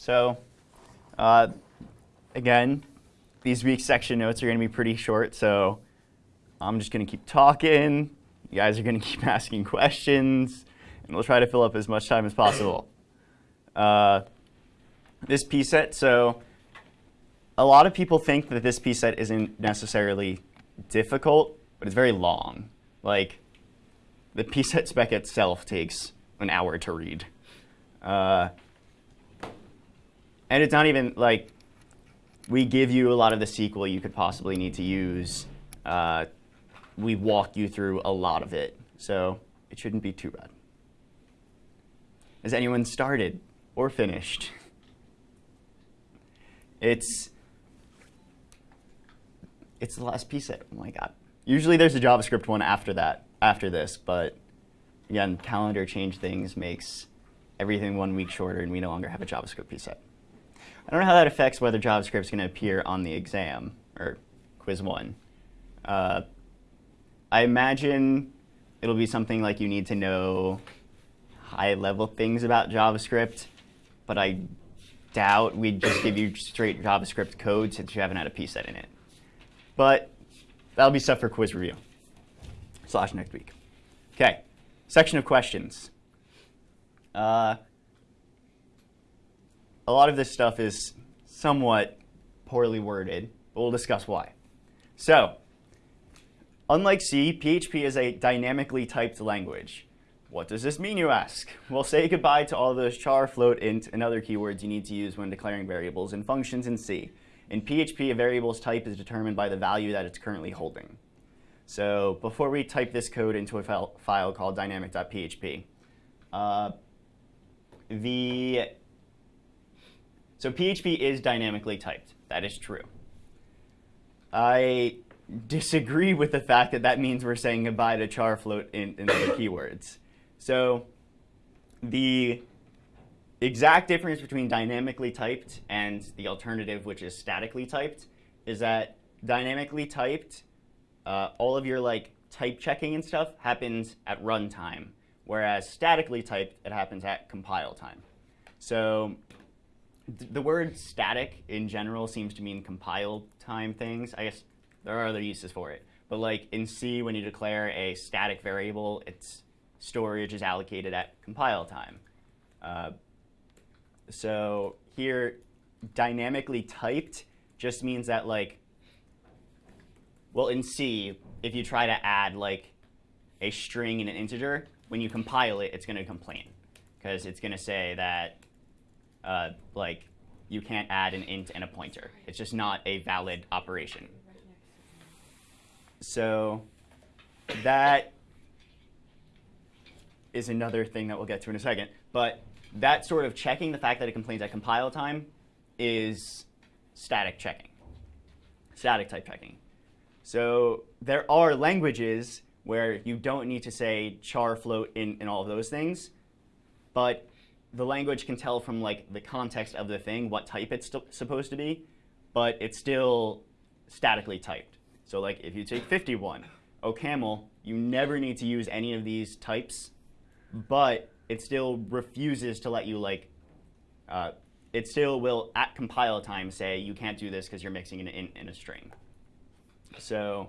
So uh, again, these week's section notes are going to be pretty short, so I'm just going to keep talking. You guys are going to keep asking questions, and we'll try to fill up as much time as possible. Uh, this P set, so a lot of people think that this P set isn't necessarily difficult, but it's very long. Like, the P set spec itself takes an hour to read. Uh, and it's not even like we give you a lot of the SQL you could possibly need to use. Uh, we walk you through a lot of it, so it shouldn't be too bad. Has anyone started or finished? It's it's the last piece. Of, oh my god. Usually there's a JavaScript one after that, after this, but again, calendar change things makes everything one week shorter, and we no longer have a JavaScript P set. I don't know how that affects whether JavaScript is going to appear on the exam or quiz one. Uh, I imagine it'll be something like you need to know high-level things about JavaScript, but I doubt we'd just give you straight JavaScript code since you haven't had a P set in it. But that'll be stuff for quiz review slash next week. Okay, section of questions. Uh, a lot of this stuff is somewhat poorly worded, but we'll discuss why. So, unlike C, PHP is a dynamically typed language. What does this mean, you ask? Well, say goodbye to all those char, float, int, and other keywords you need to use when declaring variables and functions in C. In PHP, a variable's type is determined by the value that it's currently holding. So before we type this code into a file, file called dynamic.php, uh, the so PHP is dynamically typed. That is true. I disagree with the fact that that means we're saying goodbye to char, float, and, and other keywords. So the exact difference between dynamically typed and the alternative, which is statically typed, is that dynamically typed, uh, all of your like type checking and stuff happens at runtime, whereas statically typed, it happens at compile time. So the word static in general seems to mean compile time things. I guess there are other uses for it. But like in C, when you declare a static variable, its storage is allocated at compile time. Uh, so here, dynamically typed just means that like, well, in C, if you try to add like a string and an integer, when you compile it, it's going to complain because it's going to say that uh, like you can't add an int and a pointer. It's just not a valid operation. So that is another thing that we'll get to in a second. But that sort of checking, the fact that it complains at compile time, is static checking, static type checking. So there are languages where you don't need to say char, float, in, and all of those things, but the language can tell from like the context of the thing what type it's supposed to be, but it's still statically typed. So like if you take 51, OCaml, you never need to use any of these types, but it still refuses to let you like, uh, it still will at compile time say you can't do this because you're mixing an int in a string. So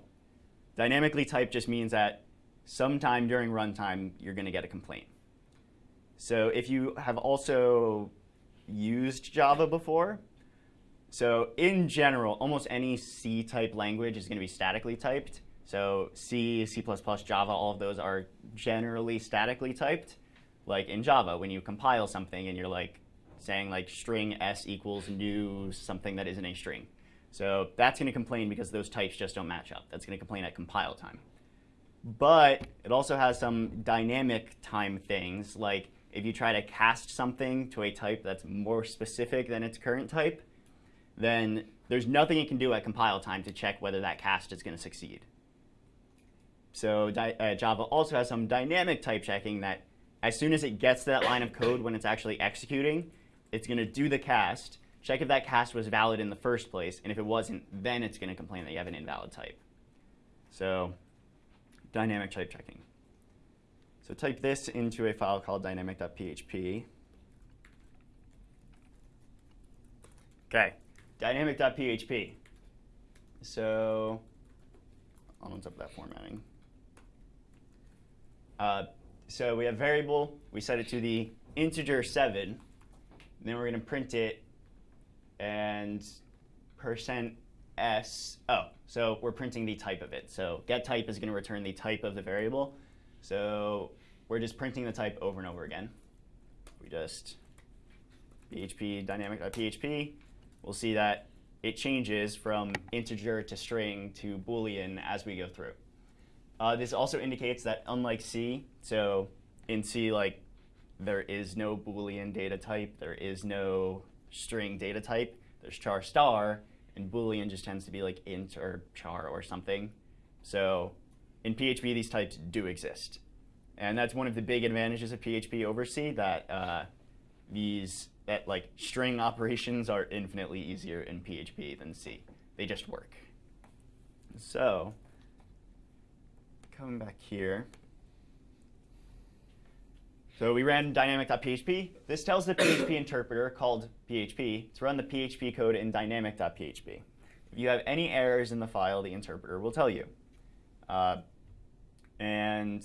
dynamically typed just means that sometime during runtime you're going to get a complaint. So if you have also used Java before, so in general, almost any C-type language is going to be statically typed. So C, C++, Java, all of those are generally statically typed. Like in Java, when you compile something and you're like saying like string s equals new something that isn't a string. So that's going to complain because those types just don't match up. That's going to complain at compile time. But it also has some dynamic time things like if you try to cast something to a type that's more specific than its current type, then there's nothing it can do at compile time to check whether that cast is going to succeed. So uh, Java also has some dynamic type checking that as soon as it gets to that line of code when it's actually executing, it's going to do the cast, check if that cast was valid in the first place, and if it wasn't, then it's going to complain that you have an invalid type. So dynamic type checking. So type this into a file called dynamic.php. Okay, dynamic.php. So, on top of that formatting. Uh, so we have variable, we set it to the integer 7, then we're going to print it and percent s, oh, so we're printing the type of it. So get type is going to return the type of the variable. So we're just printing the type over and over again. We just php dynamic.php, we'll see that it changes from integer to string to boolean as we go through. Uh, this also indicates that unlike C, so in C, like there is no boolean data type, there is no string data type, there's char star, and boolean just tends to be like int or char or something. So in PHP, these types do exist. And that's one of the big advantages of PHP over C, that uh, these that like string operations are infinitely easier in PHP than C. They just work. So coming back here. So we ran dynamic.php. This tells the PHP interpreter called PHP to run the PHP code in dynamic.php. If you have any errors in the file, the interpreter will tell you. Uh, and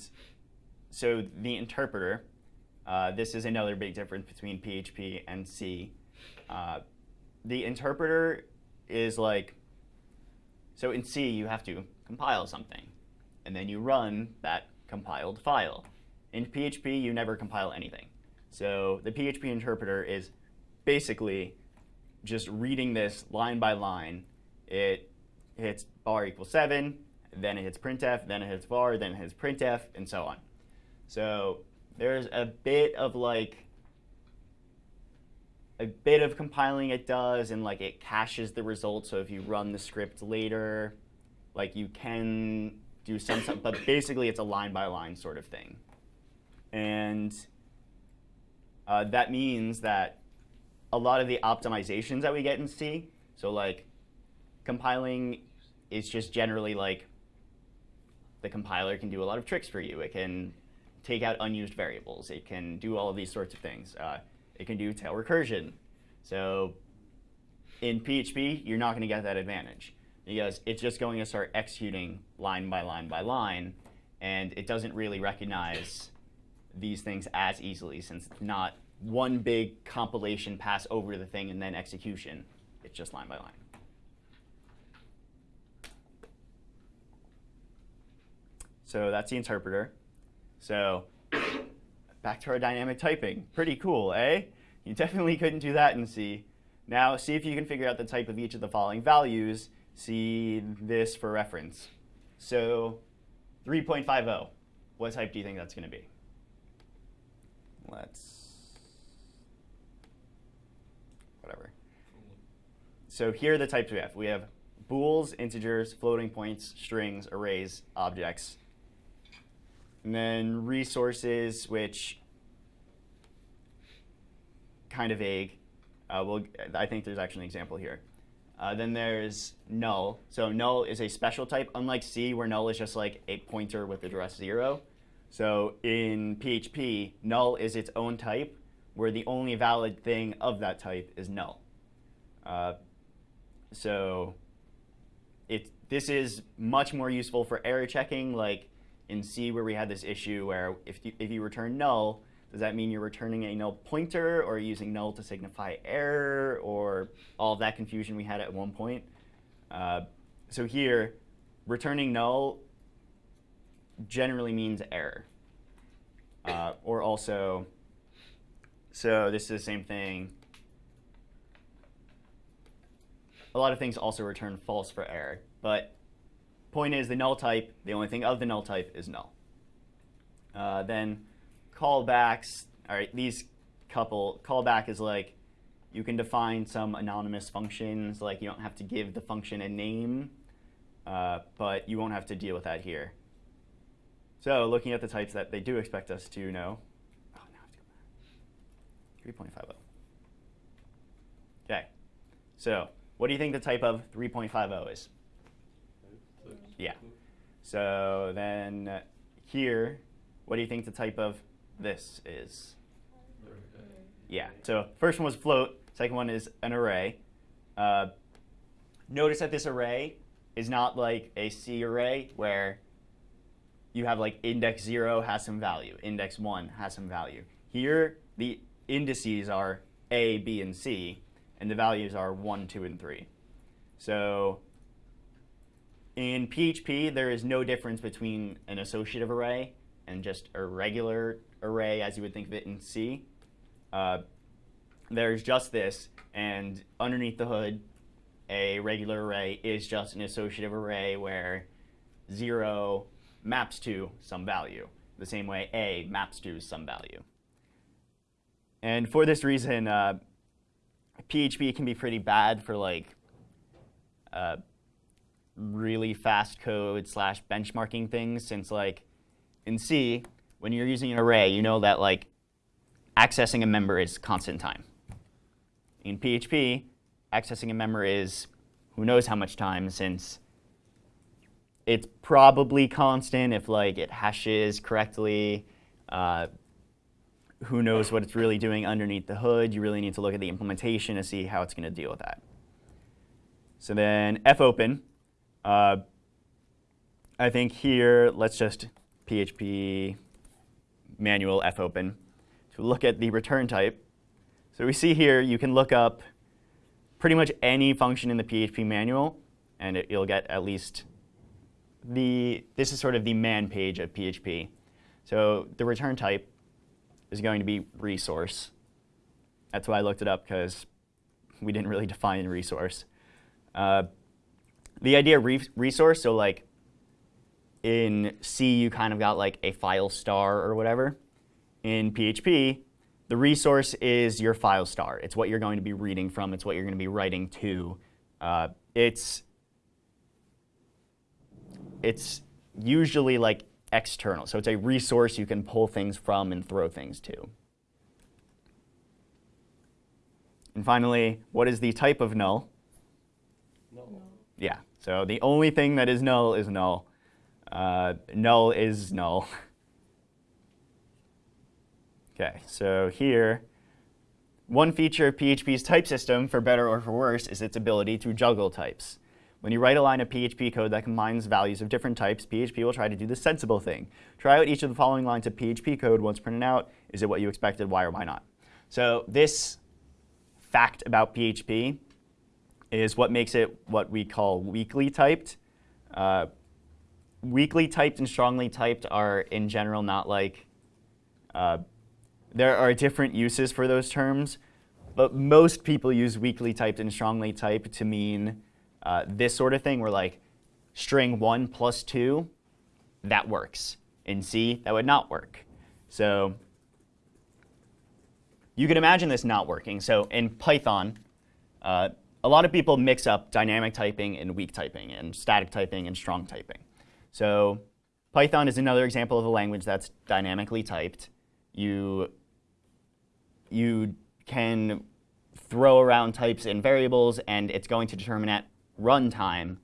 so the interpreter uh, this is another big difference between PHP and C. Uh, the interpreter is like, so in C you have to compile something, and then you run that compiled file. In PHP you never compile anything. So the PHP interpreter is basically just reading this line by line. It hits bar equals 7, then it hits printf, then it hits var, then it hits printf, and so on. So there's a bit of like a bit of compiling it does and like it caches the results so if you run the script later like you can do some but basically it's a line by line sort of thing. And uh, that means that a lot of the optimizations that we get in C so like compiling is just generally like the compiler can do a lot of tricks for you. It can take out unused variables. It can do all of these sorts of things. Uh, it can do tail recursion. So in PHP, you're not going to get that advantage because it's just going to start executing line by line by line, and it doesn't really recognize these things as easily since it's not one big compilation pass over the thing and then execution. It's just line by line. So that's the interpreter. So back to our dynamic typing. Pretty cool, eh? You definitely couldn't do that in C. Now see if you can figure out the type of each of the following values. See this for reference. So 3.50, what type do you think that's going to be? Let's, whatever. So here are the types we have. We have bools, integers, floating points, strings, arrays, objects, and then resources, which kind of vague. Uh, we'll, I think there's actually an example here. Uh, then there's null. So null is a special type, unlike C, where null is just like a pointer with address zero. So in PHP, null is its own type, where the only valid thing of that type is null. Uh, so it, this is much more useful for error checking, like in C where we had this issue where if you, if you return null, does that mean you're returning a null pointer or using null to signify error or all of that confusion we had at one point? Uh, so here, returning null generally means error. Uh, or also, so this is the same thing. A lot of things also return false for error, but Point is the null type, the only thing of the null type is null. Uh, then callbacks, all right, these couple, callback is like you can define some anonymous functions, like you don't have to give the function a name, uh, but you won't have to deal with that here. So looking at the types that they do expect us to know, oh, now I have to go back. 3.50. Okay, so what do you think the type of 3.50 is? Yeah. So then here, what do you think the type of this is? Yeah. So first one was float. Second one is an array. Uh, notice that this array is not like a C array where you have like index 0 has some value, index 1 has some value. Here, the indices are A, B, and C, and the values are 1, 2, and 3. So in PHP, there is no difference between an associative array and just a regular array as you would think of it in C. Uh, there's just this, and underneath the hood, a regular array is just an associative array where 0 maps to some value, the same way A maps to some value. And for this reason, uh, PHP can be pretty bad for like uh, really fast code slash benchmarking things since like in C, when you're using an array, you know that like accessing a member is constant time. In PHP, accessing a member is who knows how much time since it's probably constant if like it hashes correctly. Uh, who knows what it's really doing underneath the hood. You really need to look at the implementation to see how it's going to deal with that. So then fopen, uh, I think here, let's just PHP manual fopen to look at the return type. So we see here you can look up pretty much any function in the PHP manual, and it, you'll get at least the, this is sort of the man page of PHP. So the return type is going to be resource. That's why I looked it up, because we didn't really define resource. Uh, the idea of re resource, so like in C, you kind of got like a file star or whatever. In PHP, the resource is your file star. It's what you're going to be reading from. It's what you're going to be writing to. Uh, it's it's usually like external. So it's a resource you can pull things from and throw things to. And finally, what is the type of null? Null. Yeah, so the only thing that is null is null. Uh, null is null. okay, so here, one feature of PHP's type system, for better or for worse, is its ability to juggle types. When you write a line of PHP code that combines values of different types, PHP will try to do the sensible thing. Try out each of the following lines of PHP code once printed out. Is it what you expected? Why or why not? So this fact about PHP is what makes it what we call weakly typed. Uh, weakly typed and strongly typed are in general not like, uh, there are different uses for those terms, but most people use weakly typed and strongly typed to mean uh, this sort of thing where like string 1 plus 2, that works. In C, that would not work. So you can imagine this not working. So in Python, uh, a lot of people mix up dynamic typing and weak typing and static typing and strong typing. So Python is another example of a language that's dynamically typed. You, you can throw around types and variables, and it's going to determine at runtime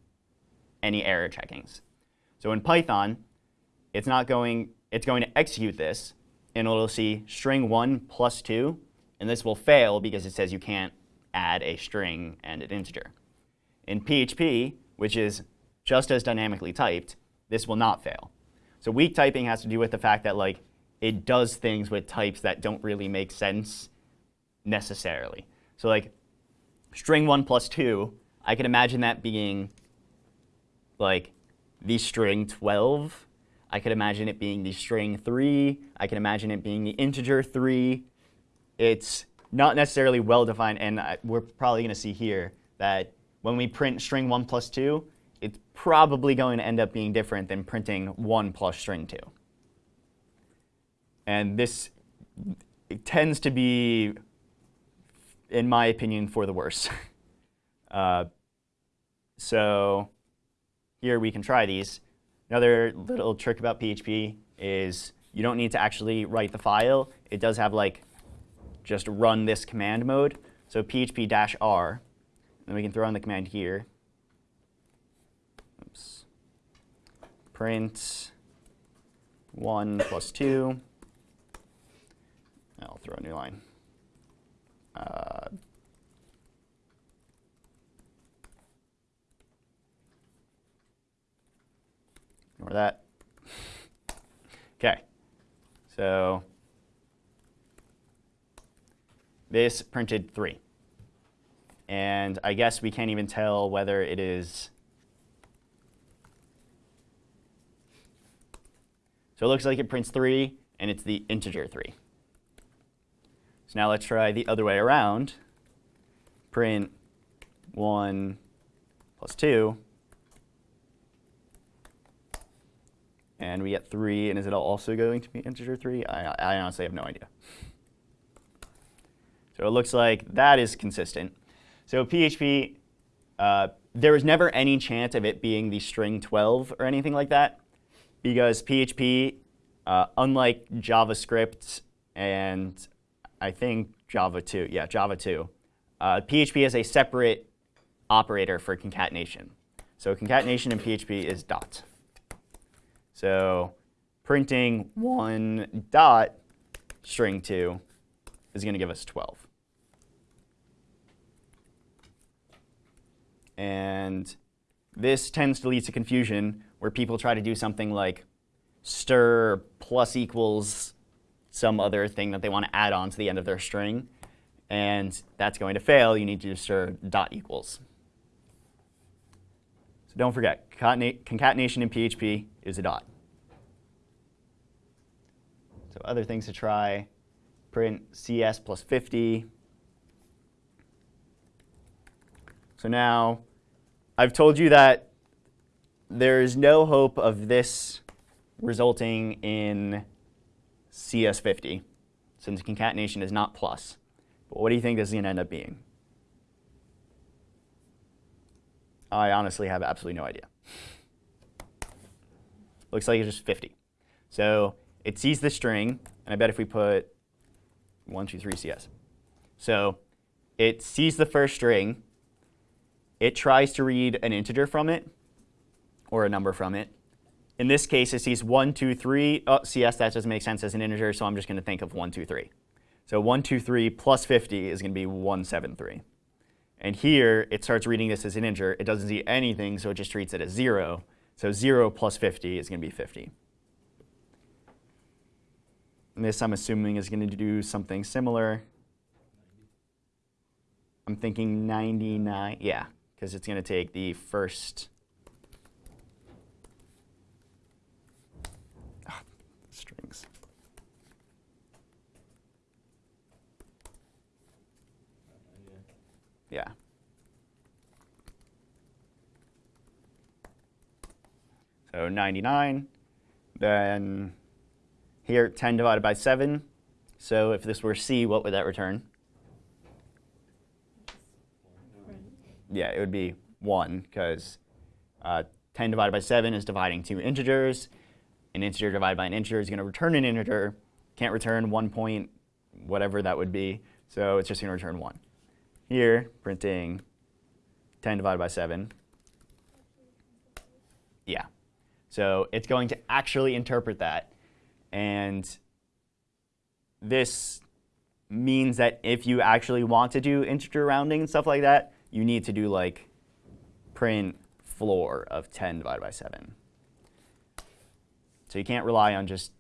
any error checkings. So in Python, it's not going, it's going to execute this, and it'll see string 1 plus 2, and this will fail because it says you can't add a string and an integer. In PHP, which is just as dynamically typed, this will not fail. So weak typing has to do with the fact that like it does things with types that don't really make sense necessarily. So like string 1 plus 2, I can imagine that being like the string 12. I could imagine it being the string 3. I can imagine it being the integer 3. It's not necessarily well-defined, and we're probably going to see here that when we print string 1 plus 2, it's probably going to end up being different than printing 1 plus string 2. And this tends to be, in my opinion, for the worse. uh, so here we can try these. Another little trick about PHP is you don't need to actually write the file. It does have like just run this command mode. So php-r, and we can throw in the command here. Oops. Print 1 plus 2. I'll throw a new line. Uh, ignore that. okay. So this printed 3. And I guess we can't even tell whether it is. So it looks like it prints 3, and it's the integer 3. So now let's try the other way around. Print 1 plus 2. And we get 3, and is it also going to be integer 3? I, I honestly have no idea. So it looks like that is consistent. So PHP, uh, there was never any chance of it being the string 12 or anything like that, because PHP, uh, unlike JavaScript and I think Java too, yeah, Java too, uh, PHP has a separate operator for concatenation. So concatenation in PHP is dot. So printing one dot string 2 is going to give us 12. And this tends to lead to confusion where people try to do something like stir plus equals some other thing that they want to add on to the end of their string. And that's going to fail. You need to stir dot equals. So don't forget, concatenation in PHP is a dot. So other things to try, print CS plus 50. So now I've told you that there's no hope of this resulting in CS50 since concatenation is not plus. But what do you think this is going to end up being? I honestly have absolutely no idea. Looks like it's just 50. So it sees the string, and I bet if we put 1, 2, 3 CS. So it sees the first string, it tries to read an integer from it, or a number from it. In this case, it sees 1, 2, 3. Oh, CS, that doesn't make sense as an integer, so I'm just going to think of 1, 2, 3. So 1, 2, 3 plus 50 is going to be 173. And here, it starts reading this as an integer. It doesn't see anything, so it just treats it as 0. So 0 plus 50 is going to be 50. And this, I'm assuming, is going to do something similar. I'm thinking 99. Yeah, because it's going to take the first oh, strings. Yeah. So 99, then here 10 divided by 7. So if this were C, what would that return? Yeah, it would be 1 because uh, 10 divided by 7 is dividing two integers. An integer divided by an integer is going to return an integer. Can't return 1 point whatever that would be, so it's just going to return 1. Here, printing 10 divided by 7. Yeah. So it's going to actually interpret that. And this means that if you actually want to do integer rounding and stuff like that, you need to do like print floor of 10 divided by 7. So you can't rely on just,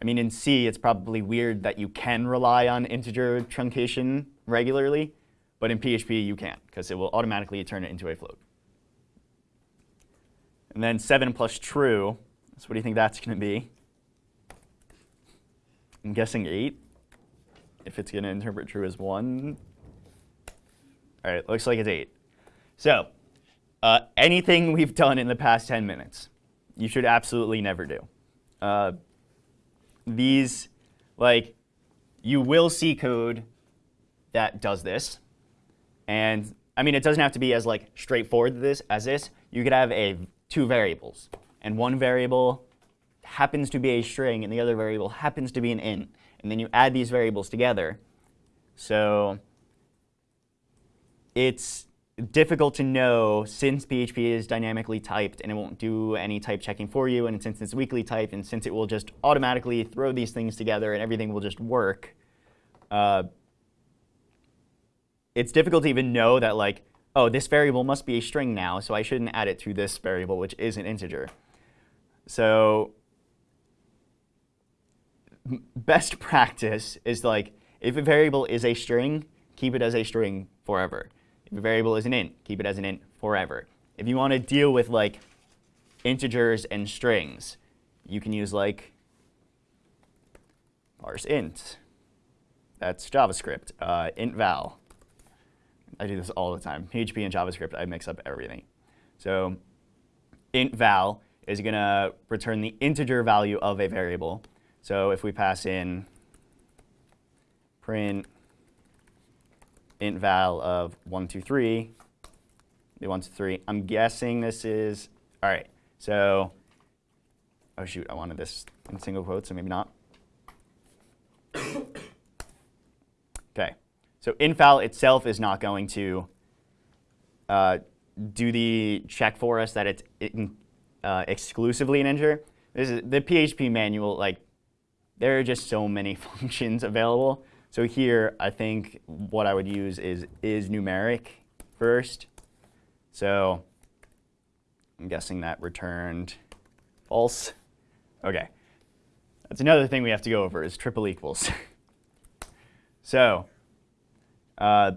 I mean, in C, it's probably weird that you can rely on integer truncation regularly, but in PHP, you can't, because it will automatically turn it into a float. And then 7 plus true, so what do you think that's going to be? I'm guessing 8, if it's going to interpret true as 1. All right, looks like it's 8. So uh, anything we've done in the past 10 minutes, you should absolutely never do. Uh, these, like, you will see code that does this. And I mean, it doesn't have to be as like straightforward this as this. You could have a two variables, and one variable happens to be a string, and the other variable happens to be an int. And then you add these variables together. So it's difficult to know since PHP is dynamically typed and it won't do any type checking for you, and since it's weakly typed, and since it will just automatically throw these things together and everything will just work, uh, it's difficult to even know that like, oh, this variable must be a string now, so I shouldn't add it to this variable, which is an integer. So best practice is like if a variable is a string, keep it as a string forever. If a variable is an int, keep it as an int forever. If you want to deal with like integers and strings, you can use like parse int. That's JavaScript. Uh, int val. I do this all the time. PHP and JavaScript, I mix up everything. So int val is going to return the integer value of a variable. So if we pass in print int val of 1, 2, 3, the 1, 2, 3, I'm guessing this is, all right, so, oh shoot, I wanted this in single quotes, so maybe not. OK, so int val itself is not going to uh, do the check for us that it's in, uh, exclusively an integer. This is the PHP manual, like, there are just so many functions available. So here, I think what I would use is is numeric first. So I'm guessing that returned false. OK. That's another thing we have to go over is triple equals. so uh,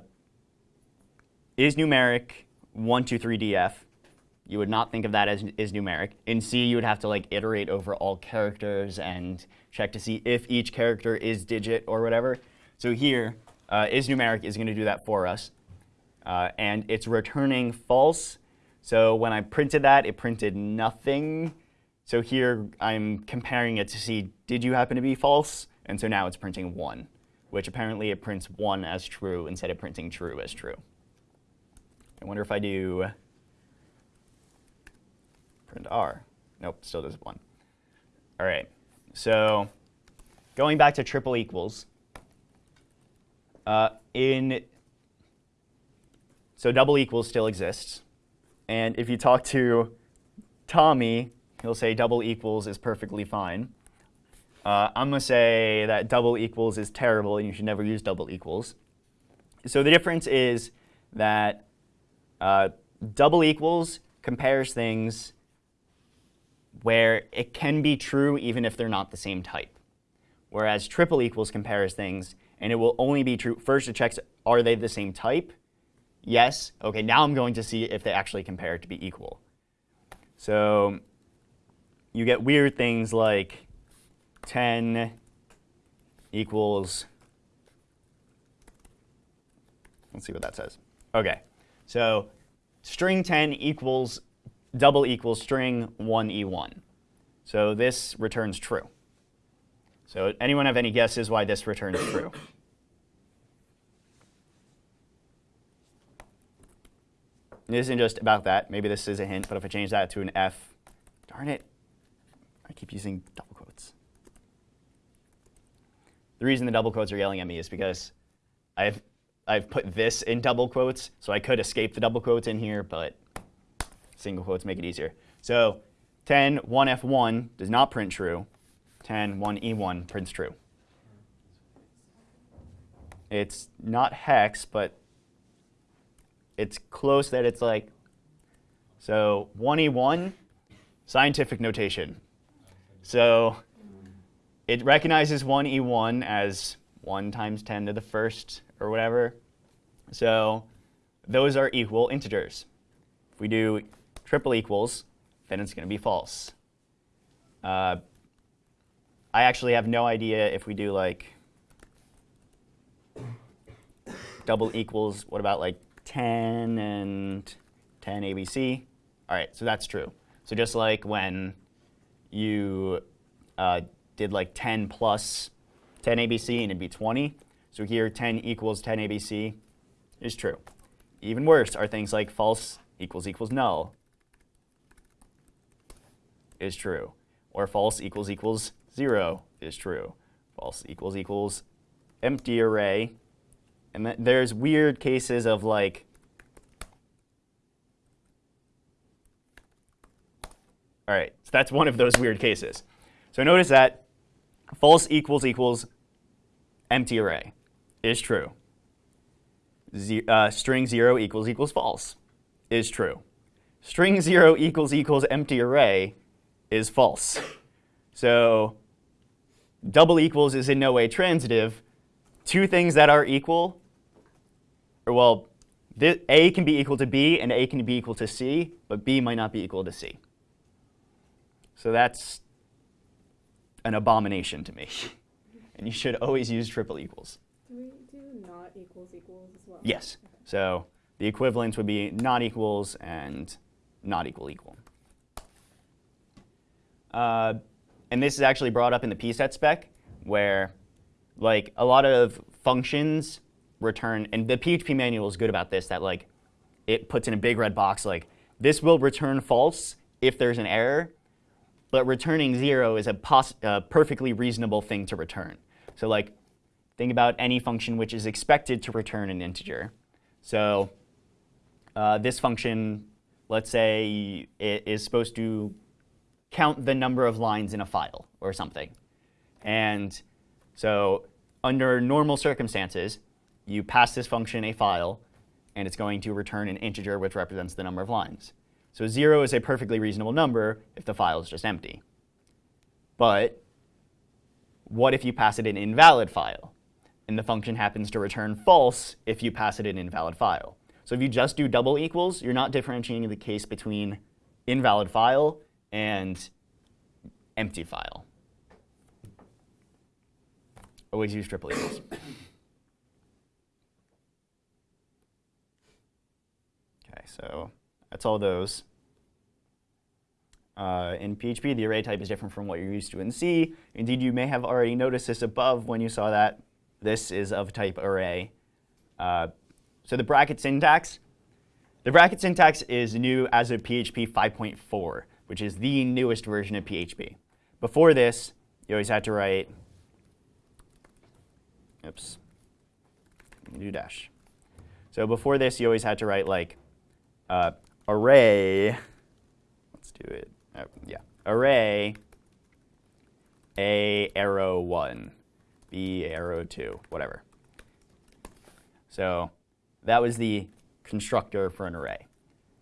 is numeric 1, 2, 3 df. You would not think of that as is numeric. In C, you would have to like iterate over all characters and check to see if each character is digit or whatever. So here, uh, is numeric is going to do that for us. Uh, and it's returning false. So when I printed that, it printed nothing. So here, I'm comparing it to see, did you happen to be false? And so now it's printing 1, which apparently it prints 1 as true instead of printing true as true. I wonder if I do print r. Nope, still does 1. All right. So going back to triple equals, uh, in so double equals still exists. And if you talk to Tommy, he'll say double equals is perfectly fine. Uh, I'm going to say that double equals is terrible and you should never use double equals. So the difference is that uh, double equals compares things where it can be true even if they're not the same type. Whereas triple equals compares things, and it will only be true. First, it checks, are they the same type? Yes. OK, now I'm going to see if they actually compare to be equal. So you get weird things like 10 equals, let's see what that says. OK, so string 10 equals double equals string 1e1. So this returns true. So anyone have any guesses why this returns true? This isn't just about that. Maybe this is a hint, but if I change that to an F, darn it, I keep using double quotes. The reason the double quotes are yelling at me is because I've, I've put this in double quotes, so I could escape the double quotes in here, but single quotes make it easier. So 10, 1F1 does not print true. 10, 1E1 prints true. It's not hex, but it's close that it's like, so 1E1, scientific notation. So it recognizes 1E1 as 1 times 10 to the first or whatever. So those are equal integers. If we do triple equals, then it's going to be false. Uh, I actually have no idea if we do like double equals, what about like 10 and 10 ABC? All right, so that's true. So just like when you uh, did like 10 plus 10 ABC and it'd be 20, so here 10 equals 10 ABC is true. Even worse are things like false equals equals null, is true. Or false equals equals 0 is true. False equals equals empty array. And th there's weird cases of like, all right, so that's one of those weird cases. So notice that false equals equals empty array is true. Uh, string 0 equals equals false is true. String 0 equals equals empty array is false. So double equals is in no way transitive. Two things that are equal, or well, A can be equal to B and A can be equal to C, but B might not be equal to C. So that's an abomination to me. and you should always use triple equals. Do we do not equals equals as well? Yes. So the equivalents would be not equals and not equal equal. Uh, and this is actually brought up in the pset spec, where like a lot of functions return, and the PHP manual is good about this, that like it puts in a big red box like this will return false if there's an error, but returning zero is a perfectly reasonable thing to return. So like think about any function which is expected to return an integer. So uh, this function, let's say, it is supposed to count the number of lines in a file or something. And so under normal circumstances, you pass this function a file, and it's going to return an integer which represents the number of lines. So 0 is a perfectly reasonable number if the file is just empty. But what if you pass it an invalid file? And the function happens to return false if you pass it an invalid file. So if you just do double equals, you're not differentiating the case between invalid file and empty file. Always use triple equals. okay, so that's all those. Uh, in PHP, the array type is different from what you're used to in C. Indeed, you may have already noticed this above when you saw that. This is of type array. Uh, so the bracket syntax, the bracket syntax is new as of PHP 5.4, which is the newest version of PHP. Before this, you always had to write, oops, new dash. So before this, you always had to write like uh, array, let's do it, uh, yeah, array a arrow 1, b arrow 2, whatever. So that was the constructor for an array.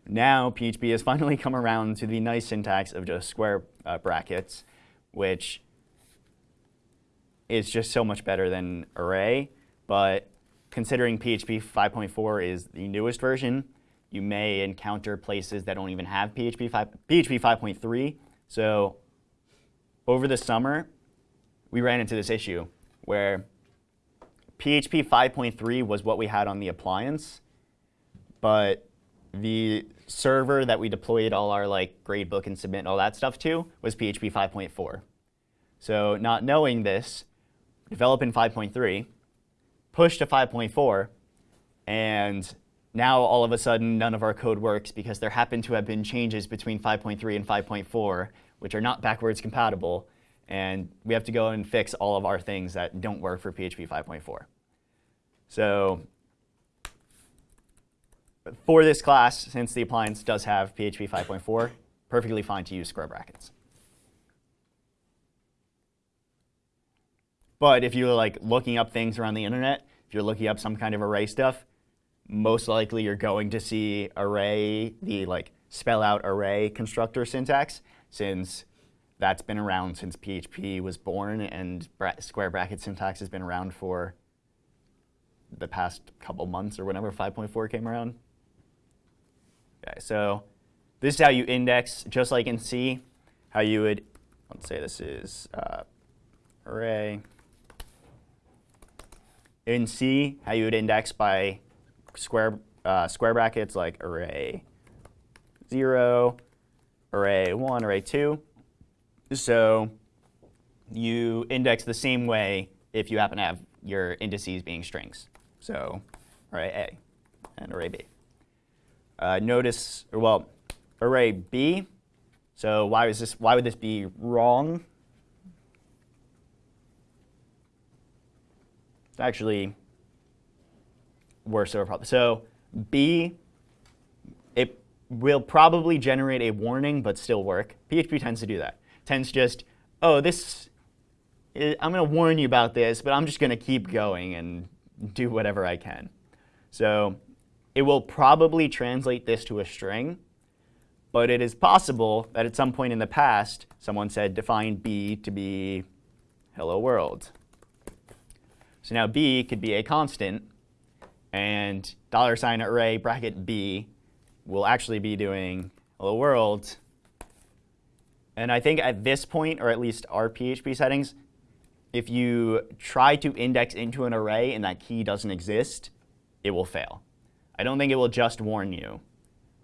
Now PHP has finally come around to the nice syntax of just square uh, brackets, which is just so much better than array. But considering PHP 5.4 is the newest version, you may encounter places that don't even have PHP 5, PHP 5.3. So over the summer, we ran into this issue where PHP 5.3 was what we had on the appliance, but the server that we deployed all our like gradebook and submit and all that stuff to was PHP 5.4. So not knowing this, develop in 5.3, push to 5.4, and now all of a sudden none of our code works because there happen to have been changes between 5.3 and 5.4 which are not backwards compatible and we have to go and fix all of our things that don't work for PHP 5.4. So for this class, since the appliance does have PHP 5.4, perfectly fine to use square brackets. But if you're like looking up things around the internet, if you're looking up some kind of array stuff, most likely you're going to see array, the like spell out array constructor syntax, since that's been around since PHP was born, and bra square bracket syntax has been around for the past couple months or whenever 5.4 came around. Okay, so this is how you index, just like in C, how you would, let's say this is uh, array. In C, how you would index by square, uh, square brackets like array 0, array 1, array 2. So you index the same way if you happen to have your indices being strings. So array A and array B. Uh, notice, well, array B. So why is this? Why would this be wrong? It's actually worse of a problem. So B, it will probably generate a warning, but still work. PHP tends to do that. Tends just, oh, this, is, I'm going to warn you about this, but I'm just going to keep going and do whatever I can. So it will probably translate this to a string, But it is possible that at some point in the past, someone said define b to be hello world. So now b could be a constant, and dollar sign array bracket b will actually be doing hello world. And I think at this point, or at least our PHP settings, if you try to index into an array and that key doesn't exist, it will fail. I don't think it will just warn you,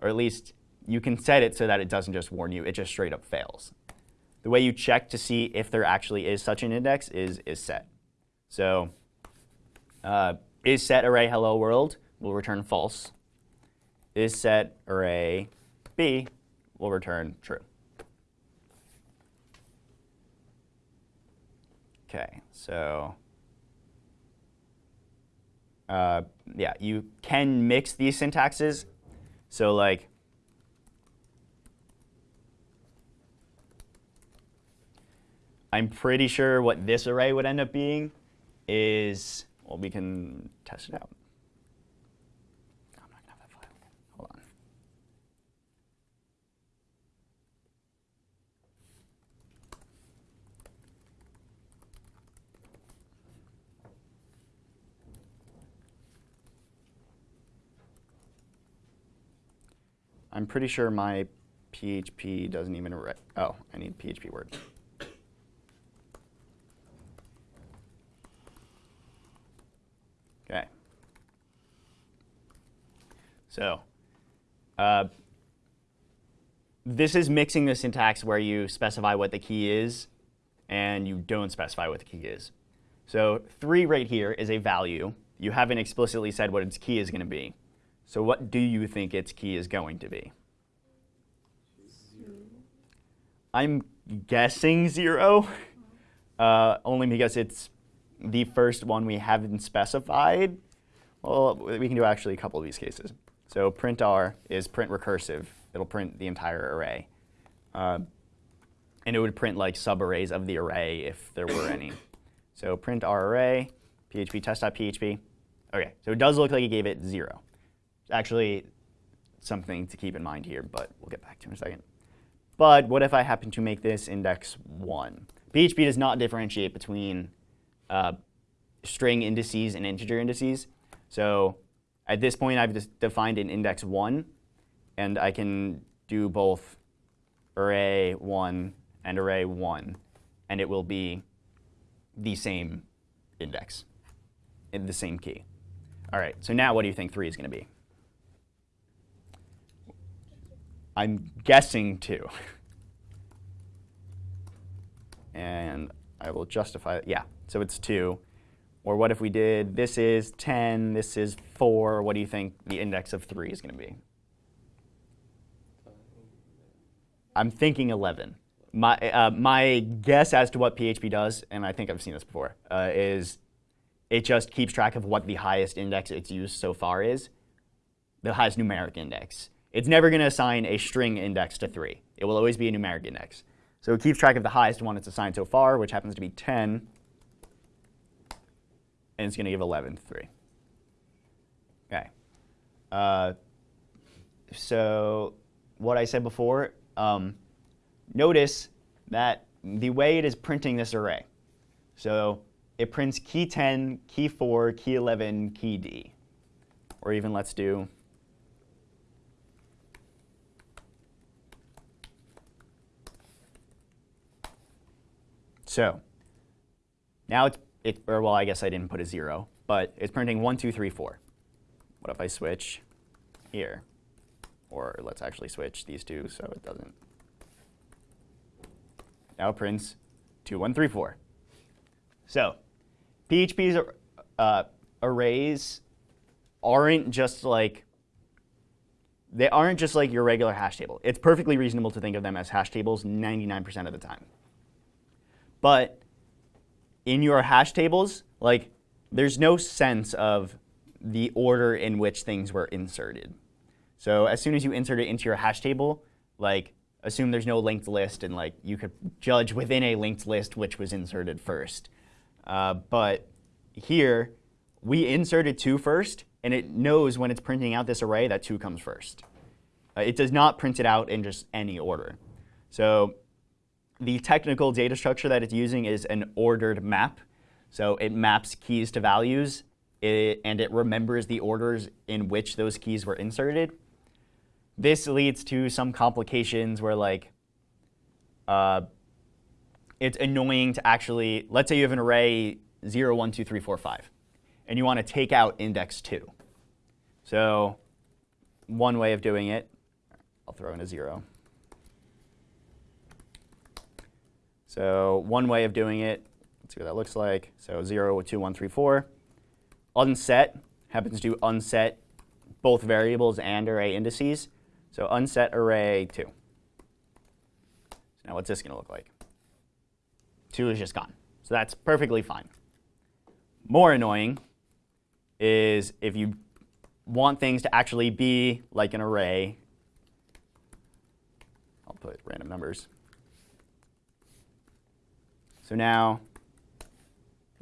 or at least you can set it so that it doesn't just warn you, it just straight up fails. The way you check to see if there actually is such an index is, isset. So uh, isset array hello world will return false. Isset array b will return true. OK, so uh, yeah, you can mix these syntaxes. So like, I'm pretty sure what this array would end up being is, well, we can test it out. I'm not gonna have that file. Hold on. I'm pretty sure my PHP doesn't even, oh, I need PHP word. Okay. So uh, this is mixing the syntax where you specify what the key is and you don't specify what the key is. So 3 right here is a value. You haven't explicitly said what its key is going to be. So what do you think its key is going to be? I'm guessing 0, uh, only because it's the first one we haven't specified. Well, we can do actually a couple of these cases. So print r is print recursive. It'll print the entire array. Uh, and it would print like subarrays of the array if there were any. So print r array, php test.php. OK, so it does look like it gave it 0. Actually something to keep in mind here, but we'll get back to in a second. But what if I happen to make this index 1? PHP does not differentiate between uh, string indices and integer indices. So at this point, I've just defined an index 1, and I can do both array 1 and array 1, and it will be the same index, in the same key. All right, so now what do you think 3 is going to be? I'm guessing 2. and I will justify it. Yeah, so it's 2. Or what if we did, this is 10, this is 4. What do you think the index of 3 is going to be? I'm thinking 11. My, uh, my guess as to what PHP does, and I think I've seen this before, uh, is it just keeps track of what the highest index it's used so far is, the highest numeric index. It's never going to assign a string index to 3. It will always be a numeric index. So it keeps track of the highest one it's assigned so far, which happens to be 10. And it's going to give 11 to 3. OK. Uh, so what I said before, um, notice that the way it is printing this array. So it prints key 10, key 4, key 11, key D. Or even let's do So now it's, it, or well, I guess I didn't put a 0, but it's printing 1, 2, 3, 4. What if I switch here? Or let's actually switch these two so it doesn't. Now it prints 2, 1, 3, 4. So PHP's uh, arrays aren't just like they aren't just like your regular hash table. It's perfectly reasonable to think of them as hash tables 99% of the time. But in your hash tables, like there's no sense of the order in which things were inserted. So as soon as you insert it into your hash table, like assume there's no linked list and like you could judge within a linked list which was inserted first. Uh, but here, we inserted 2 first, and it knows when it's printing out this array that 2 comes first. Uh, it does not print it out in just any order. So the technical data structure that it's using is an ordered map. So it maps keys to values, it, and it remembers the orders in which those keys were inserted. This leads to some complications where like uh, it's annoying to actually, let's say you have an array 0, 1, 2, 3, 4, 5, and you want to take out index 2. So one way of doing it, I'll throw in a 0. So one way of doing it, let's see what that looks like. So 0, 2, 1, 3, 4. Unset happens to unset both variables and array indices. So unset array 2. So now what's this going to look like? 2 is just gone. So that's perfectly fine. More annoying is if you want things to actually be like an array. I'll put random numbers. So now,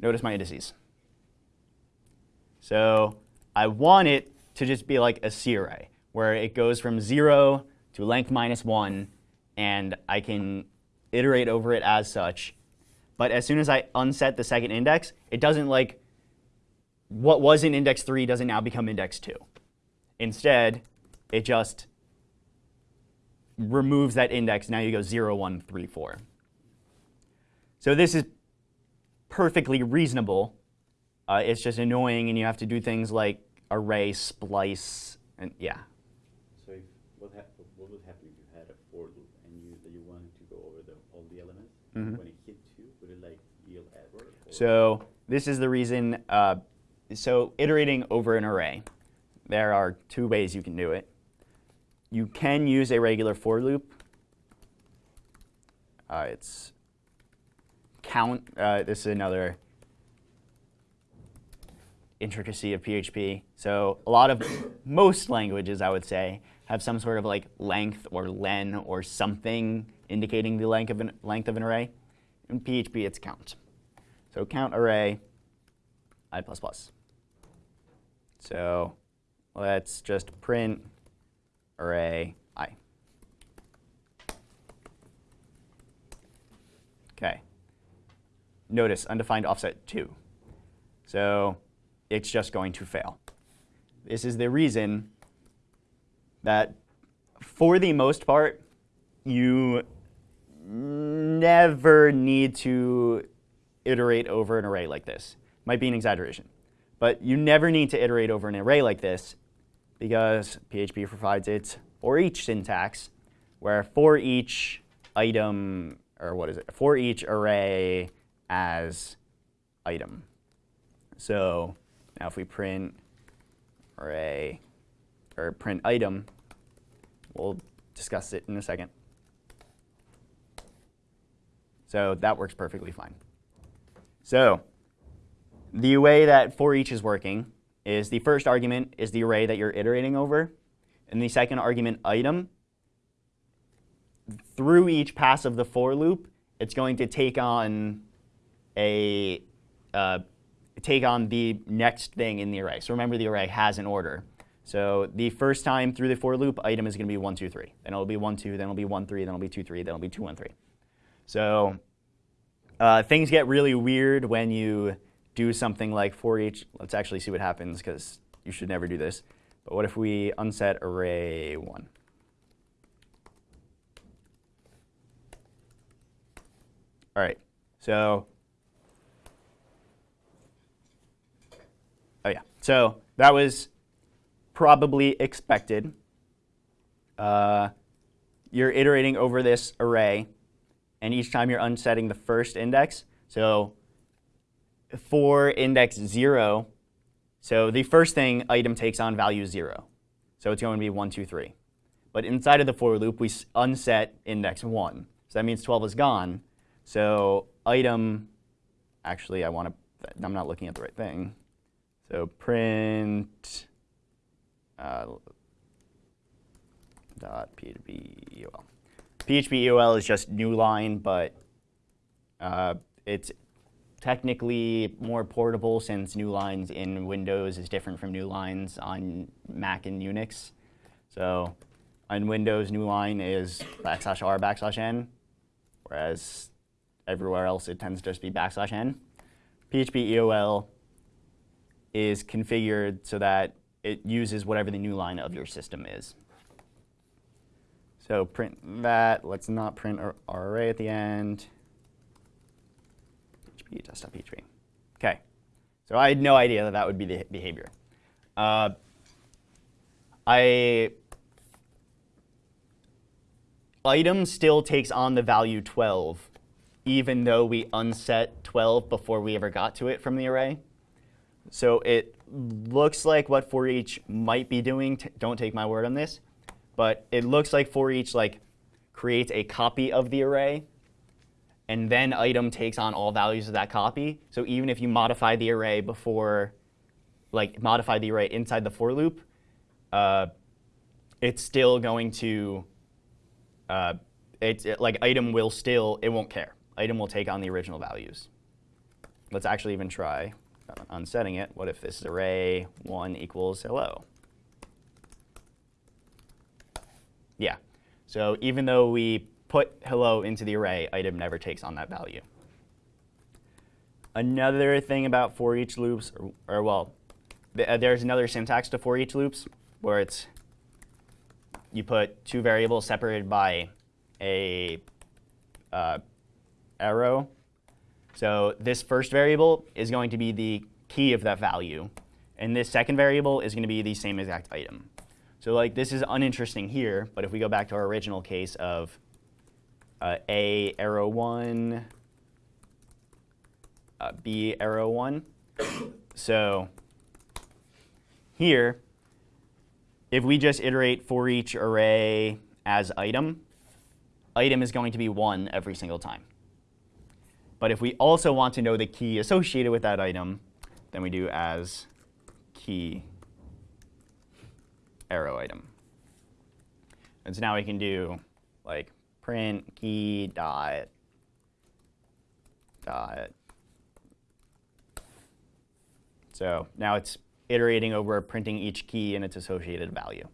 notice my indices. So I want it to just be like a C array, where it goes from 0 to length minus 1, and I can iterate over it as such. But as soon as I unset the second index, it doesn't like, what was in index 3 doesn't now become index 2. Instead, it just removes that index. Now you go 0, 1, 3, 4. So this is perfectly reasonable. Uh, it's just annoying, and you have to do things like array, splice, and yeah. So if, what, hap what would happen if you had a for loop and you you wanted to go over the, all the elements? Mm -hmm. When it hit two, would it like yield error? So this is the reason. Uh, so iterating over an array, there are two ways you can do it. You can use a regular for loop. Uh, it's count. Uh, this is another intricacy of PHP. So a lot of most languages, I would say, have some sort of like length or len or something indicating the length of an, length of an array. In PHP, it's count. So count array i++. So let's just print array i. Okay notice undefined offset 2. So it's just going to fail. This is the reason that for the most part, you never need to iterate over an array like this. Might be an exaggeration. But you never need to iterate over an array like this because PHP provides its for each syntax, where for each item, or what is it, for each array as item. So now if we print array or print item, we'll discuss it in a second. So that works perfectly fine. So the way that for each is working is the first argument is the array that you're iterating over, and the second argument item. Through each pass of the for loop, it's going to take on a uh, take on the next thing in the array. So remember the array has an order. So the first time through the for loop, item is going to be 1, 2, 3. Then it'll be 1, 2, then it'll be 1, 3, then it'll be 2, 3, then it'll be 2, 1, 3. So uh, things get really weird when you do something like for each. Let's actually see what happens because you should never do this. But what if we unset array 1? All right, so Oh yeah, so that was probably expected. Uh, you're iterating over this array, and each time you're unsetting the first index. So for index 0, so the first thing item takes on value 0. So it's going to be 1, 2, 3. But inside of the for loop, we unset index 1. So that means 12 is gone. So item, actually, I want to, I'm not looking at the right thing. So print uh, dot PHP EOL. PHP EOL is just new line, but uh, it's technically more portable since new lines in Windows is different from new lines on Mac and Unix. So on Windows, new line is backslash r backslash n, whereas everywhere else it tends to just be backslash n. PHP EOL is configured so that it uses whatever the new line of your system is. So print that. Let's not print our, our array at the end. Test.php. Okay. So I had no idea that that would be the behavior. Uh, I item still takes on the value 12, even though we unset 12 before we ever got to it from the array. So it looks like what for each might be doing, don't take my word on this, but it looks like for each like creates a copy of the array, and then item takes on all values of that copy. So even if you modify the array before, like modify the array inside the for loop, uh, it's still going to, uh, it's it, like item will still, it won't care. Item will take on the original values. Let's actually even try unsetting it. What if this is array 1 equals hello? Yeah. So even though we put hello into the array, item never takes on that value. Another thing about for each loops, or, or well, th uh, there's another syntax to for each loops where it's you put two variables separated by a uh, arrow. So this first variable is going to be the key of that value. And this second variable is going to be the same exact item. So like this is uninteresting here, but if we go back to our original case of uh, A arrow 1, uh, B arrow 1. so here, if we just iterate for each array as item, item is going to be 1 every single time. But if we also want to know the key associated with that item, then we do as key arrow item. And so now we can do like print key dot dot. So now it's iterating over printing each key and its associated value.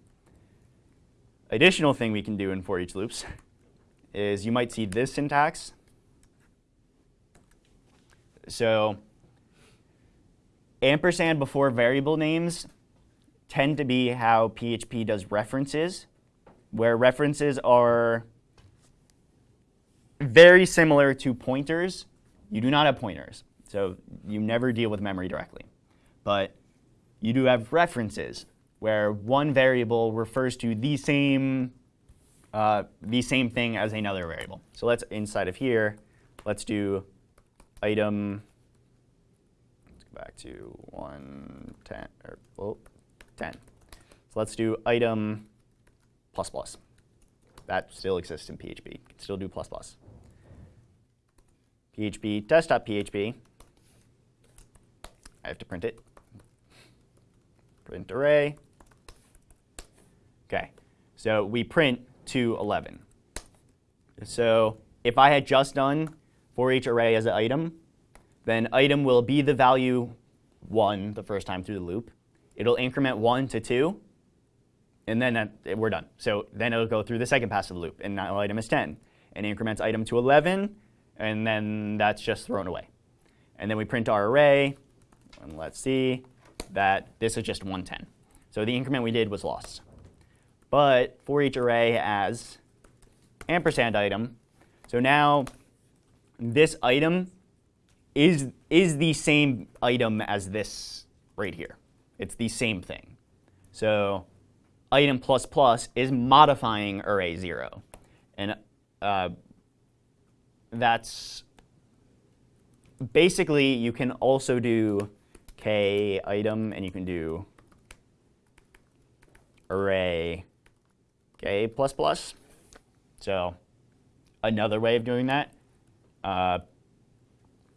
Additional thing we can do in for each loops is you might see this syntax. So ampersand before variable names tend to be how PHP does references, where references are very similar to pointers. You do not have pointers, so you never deal with memory directly. But you do have references, where one variable refers to the same, uh, the same thing as another variable. So let's, inside of here, let's do item, let's go back to 110, or well, 10. So let's do item plus plus. That still exists in PHP. You can still do plus plus. PHP test.php. I have to print it. Print array. OK, so we print to 11. So if I had just done for each array as an item, then item will be the value 1 the first time through the loop. It'll increment 1 to 2, and then we're done. So then it'll go through the second pass of the loop, and now item is 10. And increments item to 11, and then that's just thrown away. And then we print our array, and let's see that this is just 110. So the increment we did was lost. But for each array as ampersand item, so now this item is, is the same item as this right here. It's the same thing. So item plus plus is modifying array 0. And uh, that's basically you can also do k item and you can do array k plus plus. So another way of doing that uh,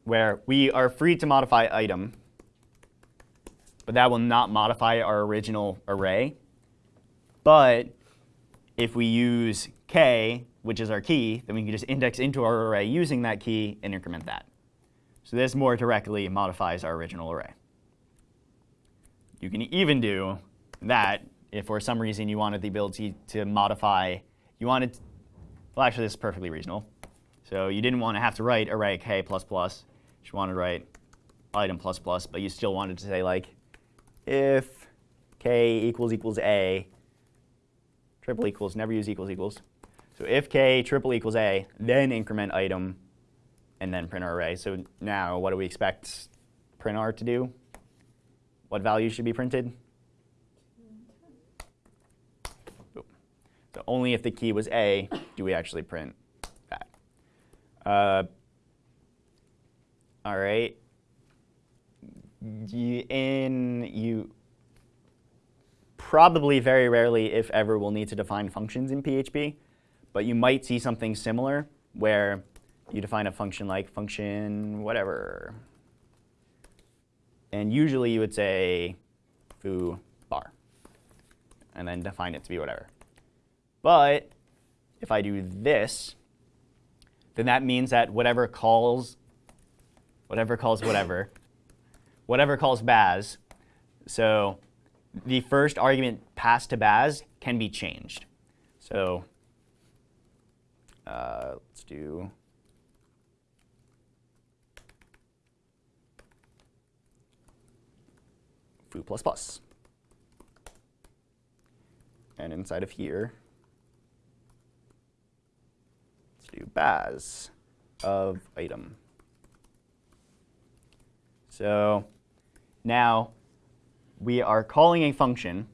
where we are free to modify item, but that will not modify our original array. But if we use k, which is our key, then we can just index into our array using that key and increment that. So this more directly modifies our original array. You can even do that if for some reason you wanted the ability to modify, you wanted, well, actually, this is perfectly reasonable. So you didn't want to have to write array k plus plus. You wanted to write item plus plus, but you still wanted to say like, if k equals equals a, triple equals, never use equals equals. So if k triple equals a, then increment item, and then print our array. So now what do we expect prinr to do? What value should be printed? So only if the key was A do we actually print. Uh, all right. You, in you probably very rarely, if ever, will need to define functions in PHP, but you might see something similar where you define a function like function whatever. And usually you would say foo bar, and then define it to be whatever. But if I do this, then that means that whatever calls, whatever calls whatever, whatever calls Baz, so the first argument passed to Baz can be changed. So uh, let's do foo plus plus. And inside of here, let's do baz of item. So now we are calling a function.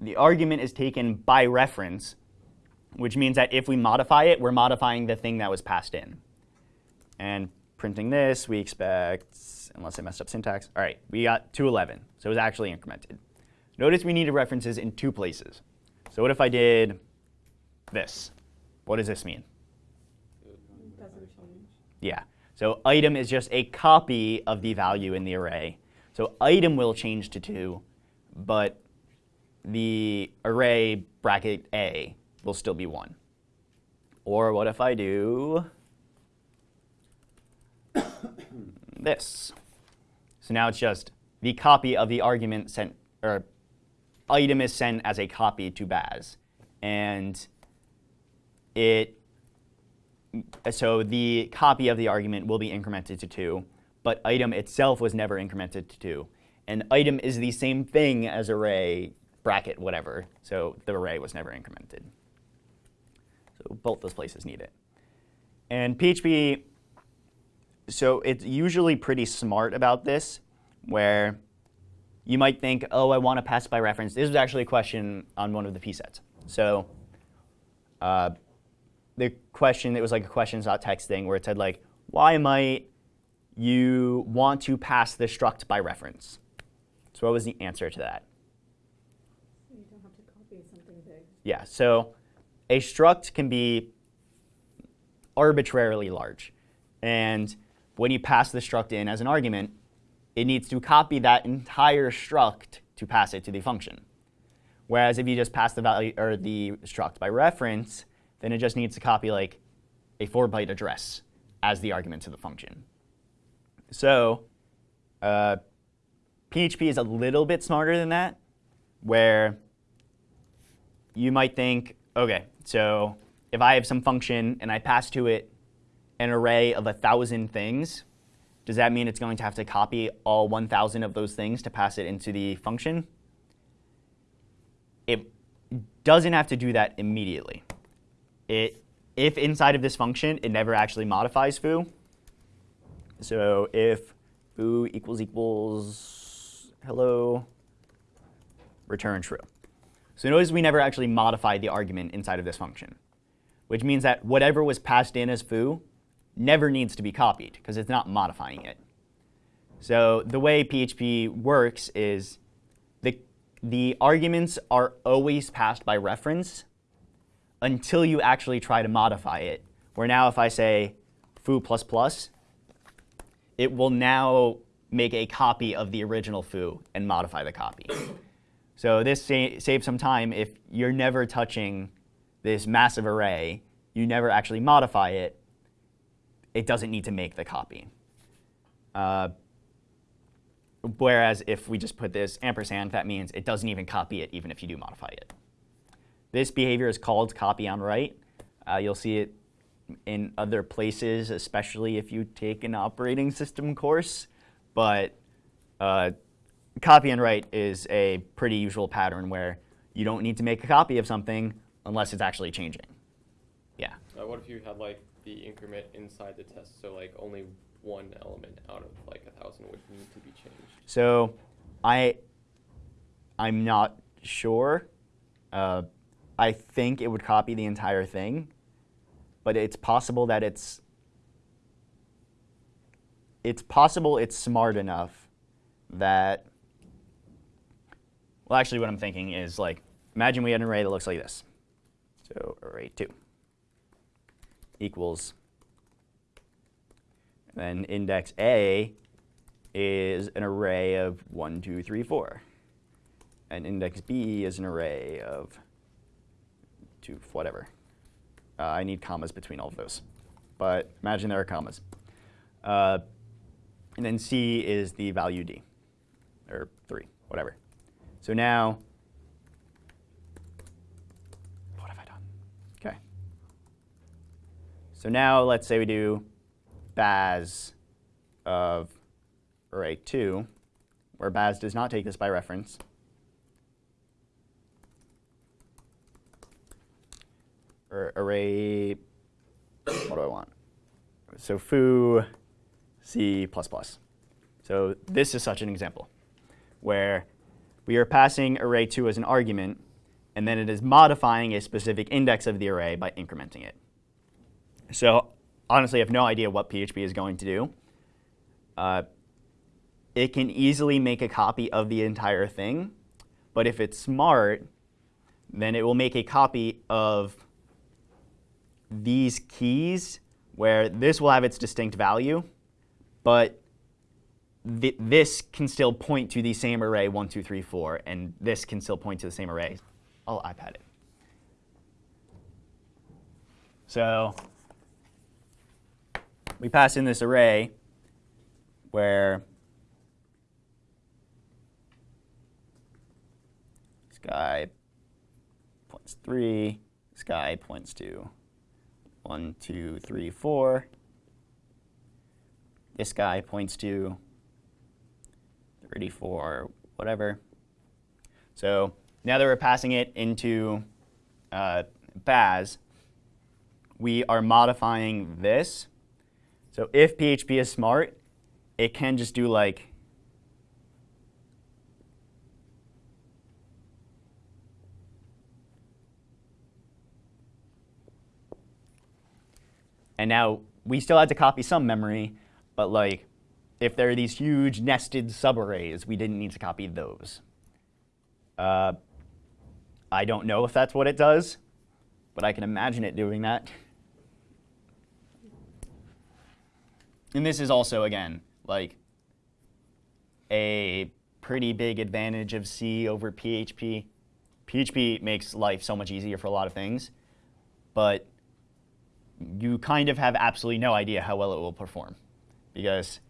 The argument is taken by reference, which means that if we modify it, we're modifying the thing that was passed in. And printing this, we expect, unless I messed up syntax, all right, we got 211. So it was actually incremented. Notice we needed references in two places. So what if I did this? What does this mean? Yeah. So item is just a copy of the value in the array. So item will change to 2, but the array bracket A will still be 1. Or what if I do this? So now it's just the copy of the argument sent, or item is sent as a copy to Baz. And it so the copy of the argument will be incremented to 2, but item itself was never incremented to 2. And item is the same thing as array, bracket, whatever. So the array was never incremented. So both those places need it. And PHP, so it's usually pretty smart about this, where you might think, oh, I want to pass by reference. This was actually a question on one of the P sets. So uh, the question, it was like a questions questions.txt thing where it said like, why might you want to pass the struct by reference? So what was the answer to that? So you don't have to copy something big. Yeah, so a struct can be arbitrarily large. And when you pass the struct in as an argument, it needs to copy that entire struct to pass it to the function. Whereas if you just pass the value or the struct by reference, then it just needs to copy like a 4-byte address as the argument to the function. So uh, PHP is a little bit smarter than that, where you might think, OK, so if I have some function and I pass to it an array of a 1,000 things, does that mean it's going to have to copy all 1,000 of those things to pass it into the function? It doesn't have to do that immediately. It, if inside of this function it never actually modifies foo, so if foo equals equals hello, return true. So notice we never actually modified the argument inside of this function, which means that whatever was passed in as foo never needs to be copied because it's not modifying it. So the way PHP works is the, the arguments are always passed by reference until you actually try to modify it. Where now if I say foo plus it will now make a copy of the original foo and modify the copy. so this sa saves some time if you're never touching this massive array, you never actually modify it, it doesn't need to make the copy. Uh, whereas if we just put this ampersand, that means it doesn't even copy it, even if you do modify it. This behavior is called copy on write. Uh, you'll see it in other places, especially if you take an operating system course. But uh, copy on write is a pretty usual pattern where you don't need to make a copy of something unless it's actually changing. Yeah. Uh, what if you had like the increment inside the test, so like only one element out of like a thousand would need to be changed? So I, I'm not sure. Uh, I think it would copy the entire thing, but it's possible that it's it's possible it's smart enough that well actually what I'm thinking is like imagine we had an array that looks like this. So array 2 equals then index A is an array of 1, 2, 3, 4. And index B is an array of 2, whatever. Uh, I need commas between all of those. But imagine there are commas. Uh, and then C is the value D, or 3, whatever. So now, what have I done? OK. So now let's say we do Baz of array 2, where Baz does not take this by reference. Or array, what do I want? So foo C++. So this is such an example where we are passing array 2 as an argument, and then it is modifying a specific index of the array by incrementing it. So honestly, I have no idea what PHP is going to do. Uh, it can easily make a copy of the entire thing, but if it's smart, then it will make a copy of these keys where this will have its distinct value, but th this can still point to the same array 1, 2, 3, 4, and this can still point to the same array. I'll iPad it. So we pass in this array where sky points 3, sky points 2 one, two, three, four. This guy points to 34, whatever. So now that we're passing it into uh, Baz, we are modifying this. So if PHP is smart, it can just do like And now we still had to copy some memory, but like if there are these huge nested subarrays, we didn't need to copy those. Uh, I don't know if that's what it does, but I can imagine it doing that. And this is also, again, like a pretty big advantage of C over PHP. PHP makes life so much easier for a lot of things, but you kind of have absolutely no idea how well it will perform because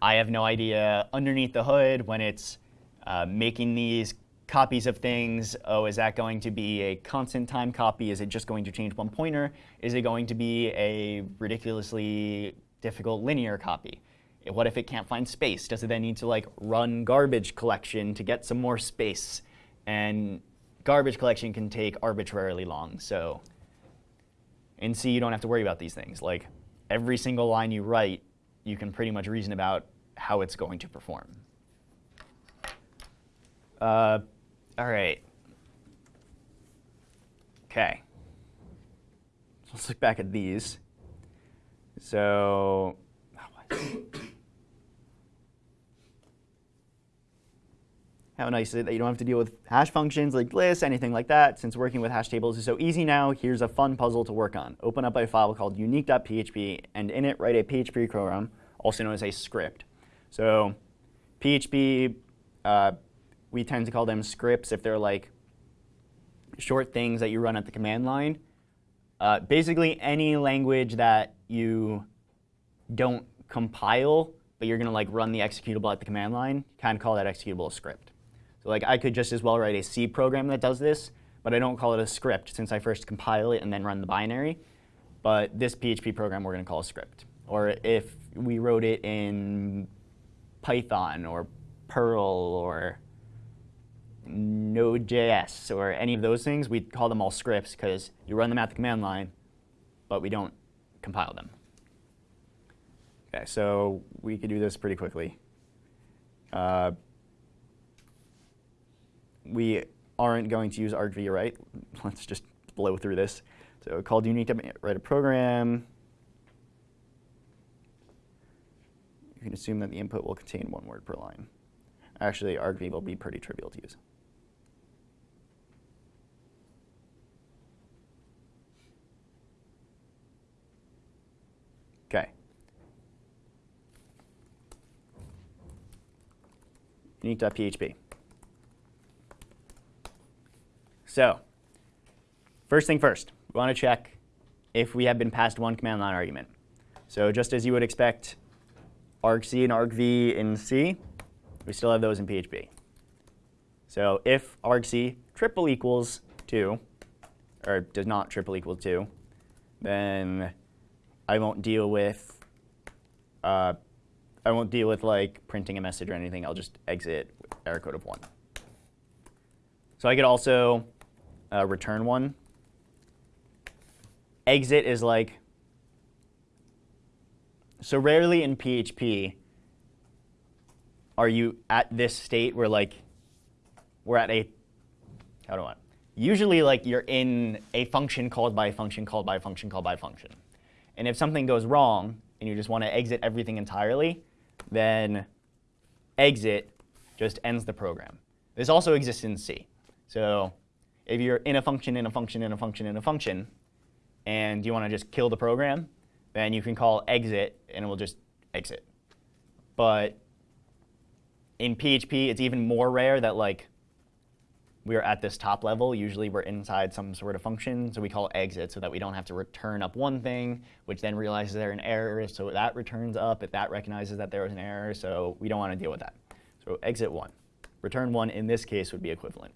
I have no idea underneath the hood when it's uh, making these copies of things. Oh, is that going to be a constant time copy? Is it just going to change one pointer? Is it going to be a ridiculously difficult linear copy? What if it can't find space? Does it then need to like run garbage collection to get some more space? And garbage collection can take arbitrarily long. So in C, you don't have to worry about these things. Like every single line you write, you can pretty much reason about how it's going to perform. Uh, all right. OK. So let's look back at these. So how nice is it that you don't have to deal with hash functions like lists, anything like that, since working with hash tables is so easy now, here's a fun puzzle to work on. Open up a file called unique.php, and in it write a PHP program, also known as a script. So PHP, uh, we tend to call them scripts if they're like short things that you run at the command line. Uh, basically, any language that you don't compile but you're going to like run the executable at the command line, kind of call that executable a script. So like I could just as well write a C program that does this, but I don't call it a script since I first compile it and then run the binary. But this PHP program we're going to call a script. Or if we wrote it in Python or Perl or Node.js or any of those things, we call them all scripts because you run them at the command line, but we don't compile them. Okay, so we could do this pretty quickly. Uh, we aren't going to use argv write. Let's just blow through this. So called you need to write a program. You can assume that the input will contain one word per line. Actually, argv will be pretty trivial to use. Okay. Unique.php. So, first thing first, we want to check if we have been passed one command line argument. So just as you would expect argc and argv in C, we still have those in PHP. So if argc triple equals 2, or does not triple equal 2, then I won't deal with uh, I won't deal with like printing a message or anything. I'll just exit with error code of 1. So I could also uh, return 1. Exit is like, so rarely in PHP are you at this state where like we're at a, how do I, usually like you're in a function called by a function called by a function called by a function. And if something goes wrong and you just want to exit everything entirely, then exit just ends the program. This also exists in C. So if you're in a function, in a function, in a function, in a function, and you want to just kill the program, then you can call exit, and it will just exit. But in PHP, it's even more rare that like we're at this top level. Usually we're inside some sort of function, so we call exit so that we don't have to return up one thing, which then realizes there's an error, so that returns up if that recognizes that there was an error, so we don't want to deal with that. So exit 1. Return 1 in this case would be equivalent.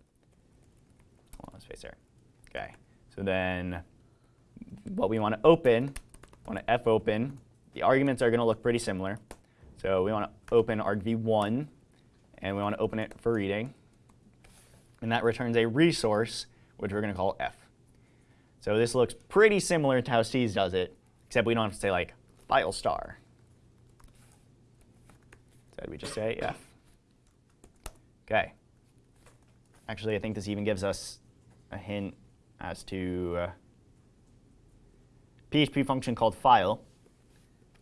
Okay, so then what we want to open, want to fopen, the arguments are going to look pretty similar. So we want to open argv1, and we want to open it for reading and that returns a resource, which we're going to call f. So this looks pretty similar to how C's does it, except we don't have to say like file star. Instead, we just say f. Okay. Actually, I think this even gives us a hint as to uh, PHP function called file,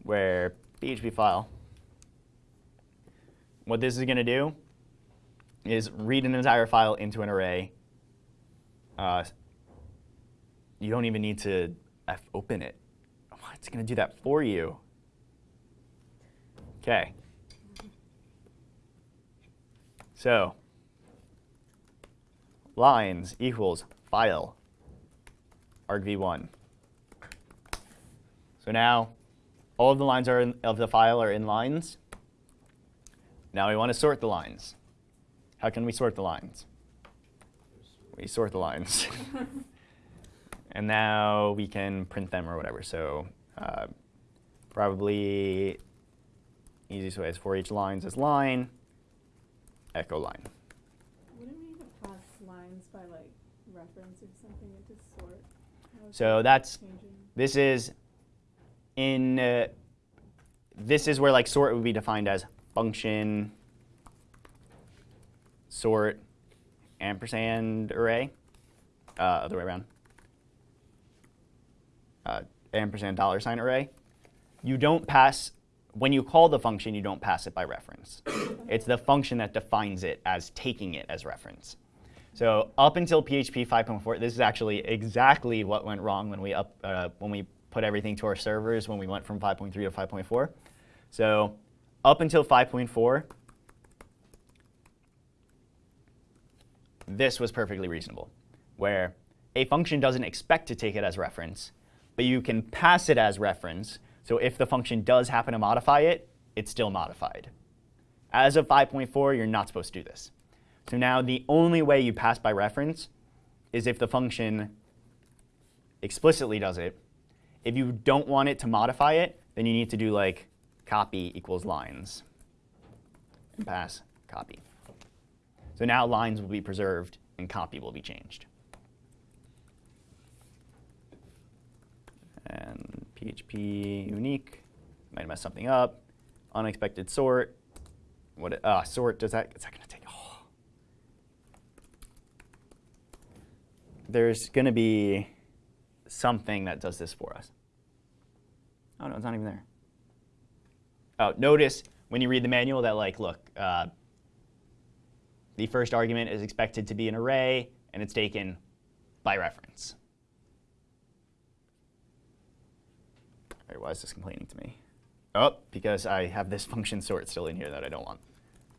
where PHP file, what this is going to do is read an entire file into an array. Uh, you don't even need to F open it. It's going to do that for you. OK. So lines equals file argv1. So now all of the lines are in, of the file are in lines. Now we want to sort the lines. How can we sort the lines? We sort the lines. and now we can print them or whatever. So uh, probably easiest way is for each lines is line, echo line. Wouldn't we have passed lines by like referencing something into sort? So that's changing? this is in uh, this is where like sort would be defined as function sort ampersand array, uh, other way around, uh, ampersand dollar sign array. You don't pass, when you call the function, you don't pass it by reference. it's the function that defines it as taking it as reference. So up until PHP 5.4, this is actually exactly what went wrong when we up uh, when we put everything to our servers when we went from 5.3 to 5.4. So up until 5.4, this was perfectly reasonable, where a function doesn't expect to take it as reference, but you can pass it as reference. So if the function does happen to modify it, it's still modified. As of 5.4, you're not supposed to do this. So now the only way you pass by reference is if the function explicitly does it. If you don't want it to modify it, then you need to do like copy equals lines and pass copy. So now lines will be preserved and copy will be changed. And PHP unique, might mess something up. Unexpected sort. What? Uh, sort. Does that? Is that going to take? Oh. There's going to be something that does this for us. Oh no, it's not even there. Oh, notice when you read the manual that like, look, uh, the first argument is expected to be an array, and it's taken by reference. All right, why is this complaining to me? Oh, because I have this function sort still in here that I don't want.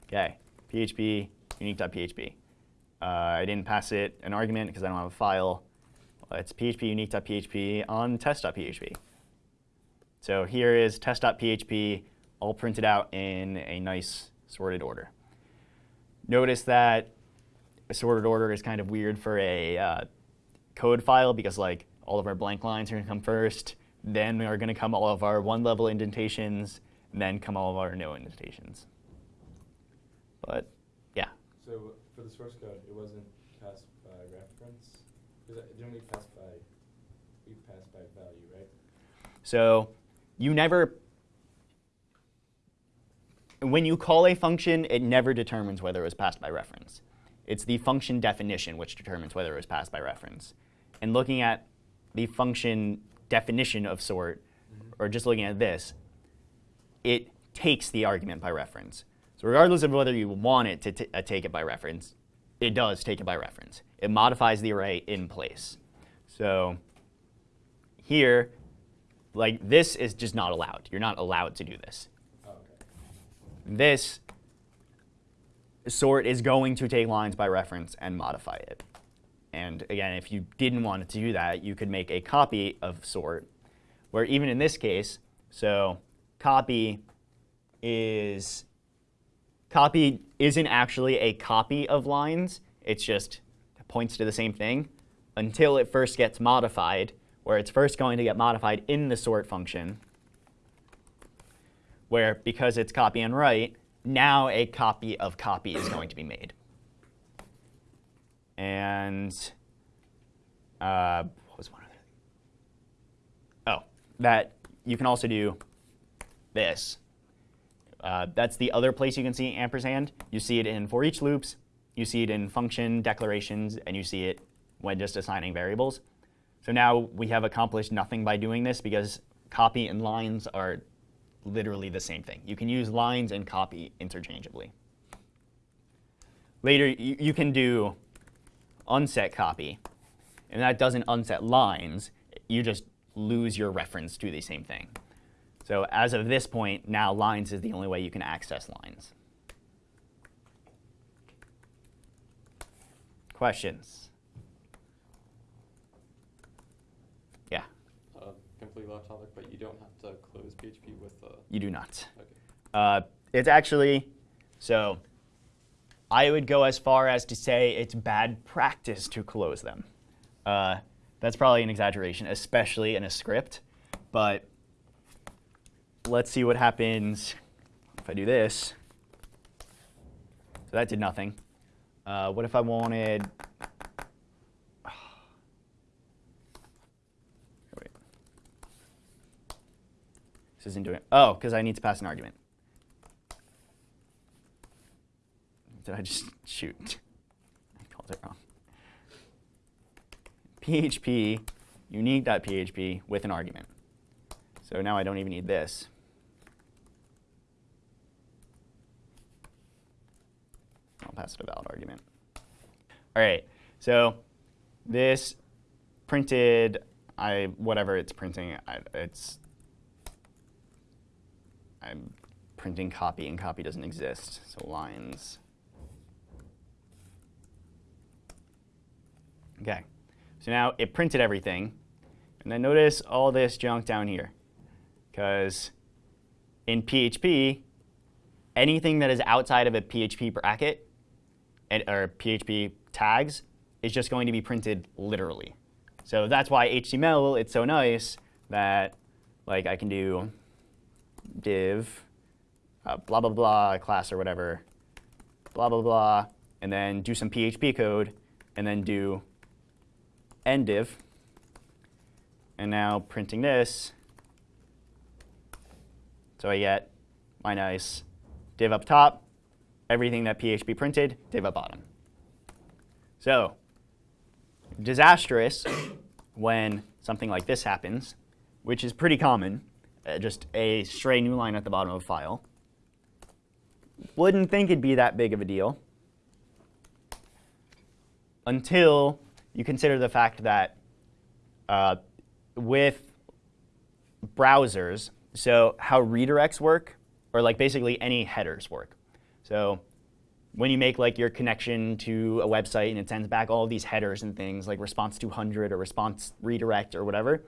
OK, PHP unique.php. Uh, I didn't pass it an argument because I don't have a file. It's php unique.php on test.php. So here is test.php all printed out in a nice sorted order. Notice that a sorted order is kind of weird for a uh, code file because like all of our blank lines are going to come first, then we are going to come all of our one-level indentations, and then come all of our no indentations. But yeah. So for the source code, it wasn't passed by reference? Because didn't we pass by, we passed by value, right? So you never, when you call a function, it never determines whether it was passed by reference. It's the function definition which determines whether it was passed by reference. And looking at the function definition of sort, mm-hmm. or just looking at this, it takes the argument by reference. So regardless of whether you want it to uh, take it by reference, it does take it by reference. It modifies the array in place. So here, like this is just not allowed. You're not allowed to do this. Okay. This sort is going to take lines by reference and modify it. And again, if you didn't want it to do that, you could make a copy of sort, where even in this case, so copy is copy isn't actually a copy of lines. It's just points to the same thing until it first gets modified, where it's first going to get modified in the sort function, where because it's copy on write, now a copy of copy is going to be made. And uh, what was one other thing? Oh, that you can also do this. Uh, that's the other place you can see ampersand. You see it in for each loops, you see it in function declarations, and you see it when just assigning variables. So now we have accomplished nothing by doing this because copy and lines are literally the same thing. You can use lines and copy interchangeably. Later, you, you can do unset copy, and that doesn't unset lines. You just lose your reference to the same thing. So as of this point, now lines is the only way you can access lines. Questions? Yeah, Uh, completely off topic, but you don't have to close PHP with uh, you do not. okay. Uh, it's actually, so I would go as far as to say it's bad practice to close them. Uh, that's probably an exaggeration, especially in a script. But let's see what happens if I do this. So that did nothing. Uh, what if I wanted, wait. This isn't doing, oh, because I need to pass an argument. Did I just shoot? I called it wrong. PHP unique.php with an argument. So now I don't even need this. I'll pass it a valid argument. All right, so this printed, I whatever it's printing, I, it's I'm printing copy, and copy doesn't exist. So lines. Okay, so now it printed everything. And then notice all this junk down here. Because in PHP, anything that is outside of a PHP bracket or PHP tags is just going to be printed literally. So that's why HTML, it's so nice that like I can do div, uh, blah, blah, blah, class or whatever, blah, blah, blah, and then do some PHP code, and then do end div. And now printing this, so I get my nice div up top, everything that PHP printed, div up bottom. So disastrous when something like this happens, which is pretty common, uh, just a stray new line at the bottom of a file. Wouldn't think it'd be that big of a deal until you consider the fact that uh, with browsers, so how redirects work, or like basically any headers work. So when you make like your connection to a website and it sends back all these headers and things like response 200 or response redirect or whatever.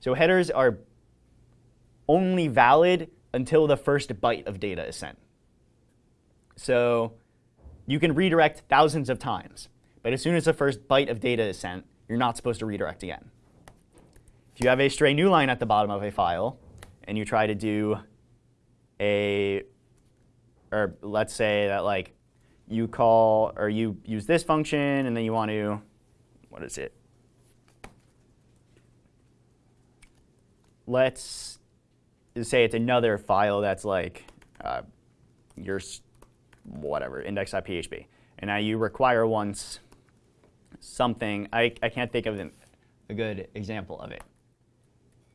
So headers are only valid until the first byte of data is sent. So you can redirect thousands of times, but as soon as the first byte of data is sent, you're not supposed to redirect again. If you have a stray new line at the bottom of a file, and you try to do a, or let's say that like you call, or you use this function, and then you want to, what is it? Let's say it's another file that's like uh, your whatever, index.php. And now you require once something, I, I can't think of an, a good example of it.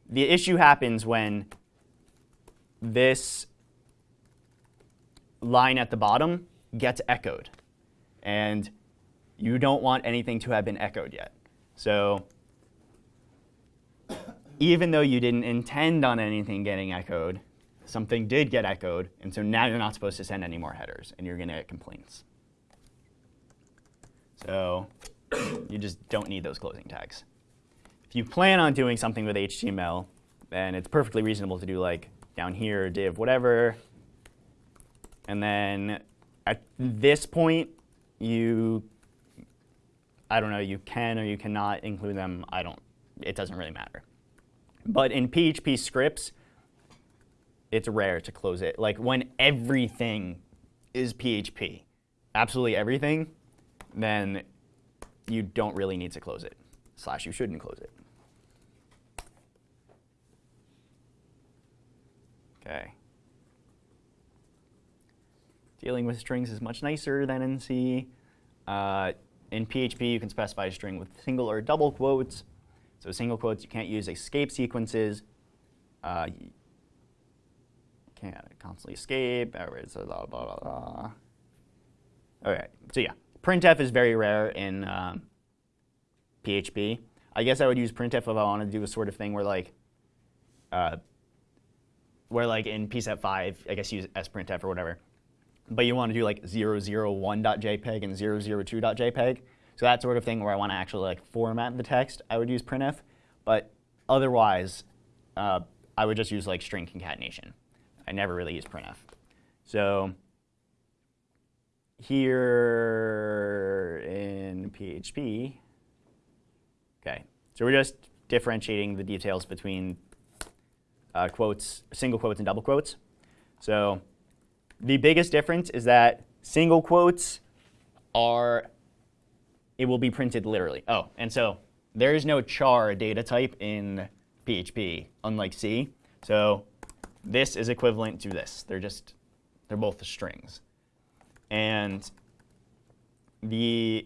The issue happens when this line at the bottom gets echoed. And you don't want anything to have been echoed yet. So even though you didn't intend on anything getting echoed, something did get echoed, and so now you're not supposed to send any more headers, and you're going to get complaints. So you just don't need those closing tags. If you plan on doing something with HTML, then it's perfectly reasonable to do like down here, div whatever. And then at this point, you, I don't know, you can or you cannot include them. I don't, it doesn't really matter. But in PHP scripts, it's rare to close it. Like when everything is PHP, absolutely everything, then you don't really need to close it. Slash, you shouldn't close it. Okay. Dealing with strings is much nicer than in C. Uh, in PHP, you can specify a string with single or double quotes. So single quotes, you can't use escape sequences. Uh, can't constantly escape. Blah, blah, blah, blah. Okay, so yeah, printf is very rare in um, PHP. I guess I would use printf if I wanted to do a sort of thing where like, uh, where like in P set 5, I guess use sprintf or whatever. But you want to do like 001.jpg and 002.jpg. So that sort of thing where I want to actually like format the text, I would use printf. But otherwise, uh, I would just use like string concatenation. I never really use printf. So here in PHP, okay, so we're just differentiating the details between uh, quotes, single quotes and double quotes. So the biggest difference is that single quotes are, it will be printed literally. Oh, and so there is no char data type in PHP, unlike C. So this is equivalent to this. They're just, they're both strings. And the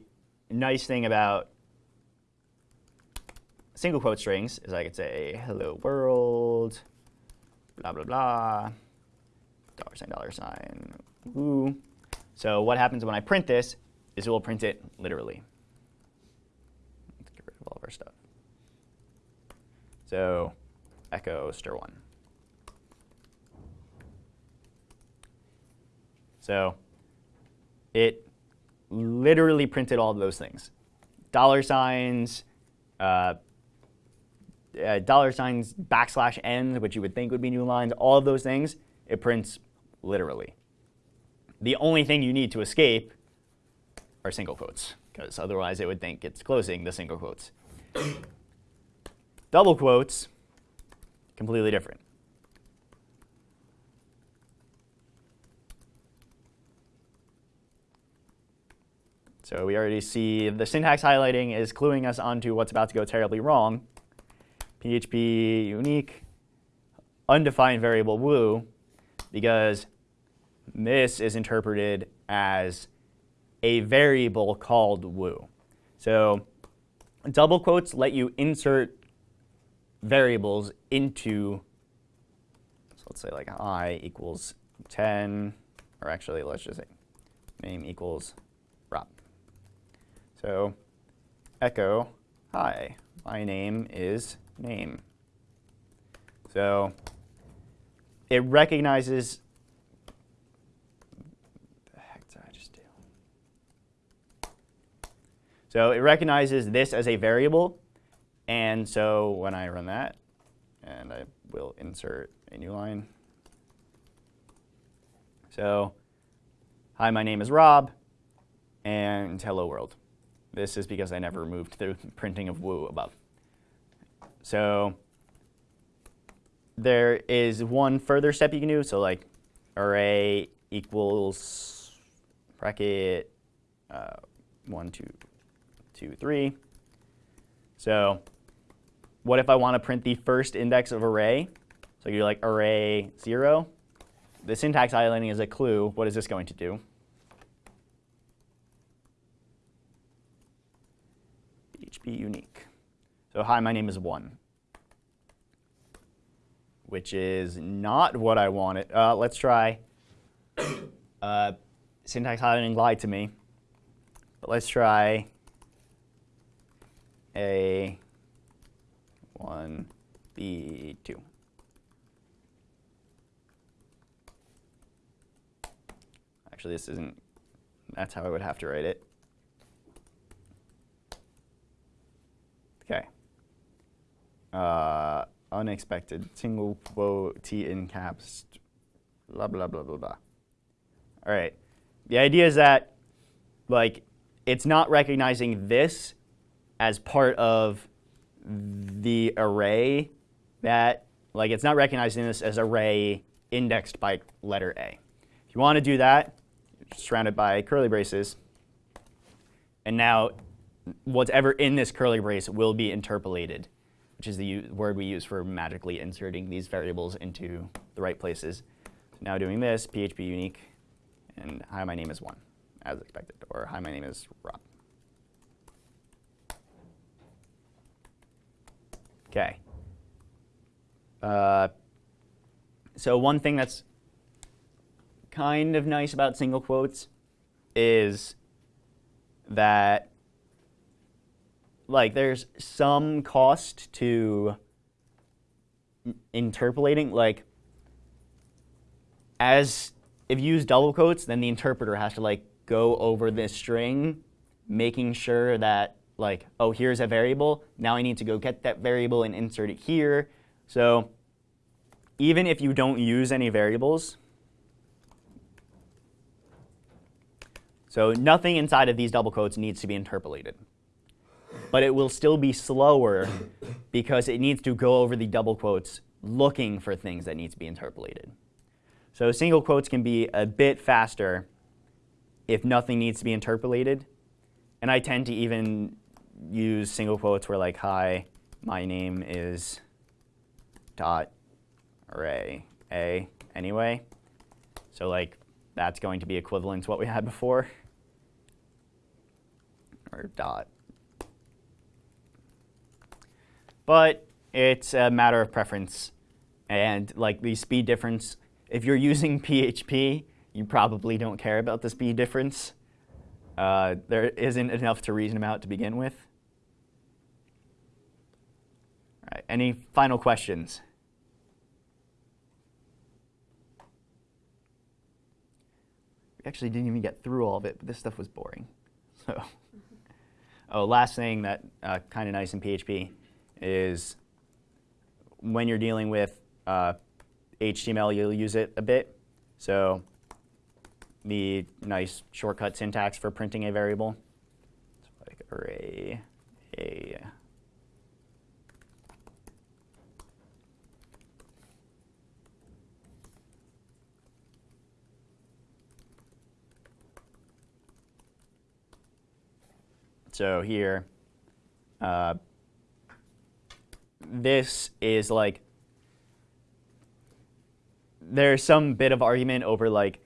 nice thing about single quote strings is I could say, hello world, blah, blah, blah, dollar sign, dollar sign, woo. So what happens when I print this is it will print it literally. Let's get rid of all of our stuff. So echo stir1. So it literally printed all of those things. Dollar signs, uh, uh, dollar signs, backslash n, which you would think would be new lines, all of those things, it prints literally. The only thing you need to escape are single quotes, because otherwise it would think it's closing the single quotes. Double quotes, completely different. So we already see the syntax highlighting is cluing us onto what's about to go terribly wrong. PHP unique undefined variable woo because this is interpreted as a variable called woo. So double quotes let you insert variables into, so let's say like i equals 10, or actually let's just say name equals Rob. So echo, hi, my name is name. So it recognizes, the heck did I just do? So it recognizes this as a variable, and so when I run that, and I will insert a new line. So, hi, my name is Rob, and hello world. This is because I never removed the printing of woo above. So there is one further step you can do. So like array equals bracket uh, one, two, two, three. So what if I want to print the first index of array? So you're like array zero. The syntax highlighting is a clue. What is this going to do? PHP unique. So hi, my name is one, which is not what I wanted. Uh, let's try. Uh, syntax highlighting lied to me. But let's try a one b two. Actually, this isn't. That's how I would have to write it. Okay. Uh, unexpected, single quote, T in caps, blah, blah, blah, blah, blah. All right. The idea is that, like, it's not recognizing this as part of the array that, like, it's not recognizing this as array indexed by letter A. If you want to do that, surrounded by curly braces, and now whatever in this curly brace will be interpolated, which is the word we use for magically inserting these variables into the right places. So now doing this, PHP unique, and hi, my name is one, as expected, or hi, my name is Rob. Okay. Uh, so one thing that's kind of nice about single quotes is that like there's some cost to interpolating like as if you use double quotes then the interpreter has to like go over this string making sure that like oh here's a variable now I need to go get that variable and insert it here so even if you don't use any variables so nothing inside of these double quotes needs to be interpolated but it will still be slower because it needs to go over the double quotes looking for things that need to be interpolated. So single quotes can be a bit faster if nothing needs to be interpolated. And I tend to even use single quotes where like, hi, my name is dot array a anyway. So like that's going to be equivalent to what we had before. Or dot but it's a matter of preference. And like the speed difference, if you're using PHP, you probably don't care about the speed difference. Uh, there isn't enough to reason about to begin with. All right, any final questions? We actually didn't even get through all of it, but this stuff was boring. So, oh, last thing that uh, kind of nice in PHP is when you're dealing with uh, HTML, you'll use it a bit. So the nice shortcut syntax for printing a variable. It's like array a. So here, uh, this is like there's some bit of argument over like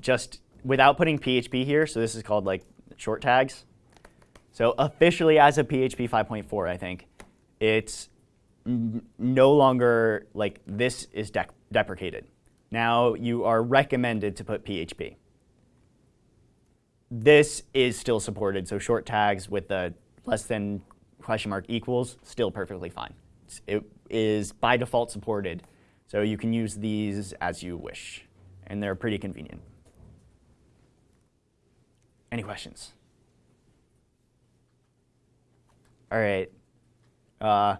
just without putting PHP here. So this is called like short tags. So officially as of PHP 5.4, I think it's no longer like this is deprecated. Now you are recommended to put PHP. This is still supported, so short tags with the less than question mark equals still perfectly fine. It's- by default supported, so you can use these as you wish, and they're pretty convenient. Any questions? All right. Uh,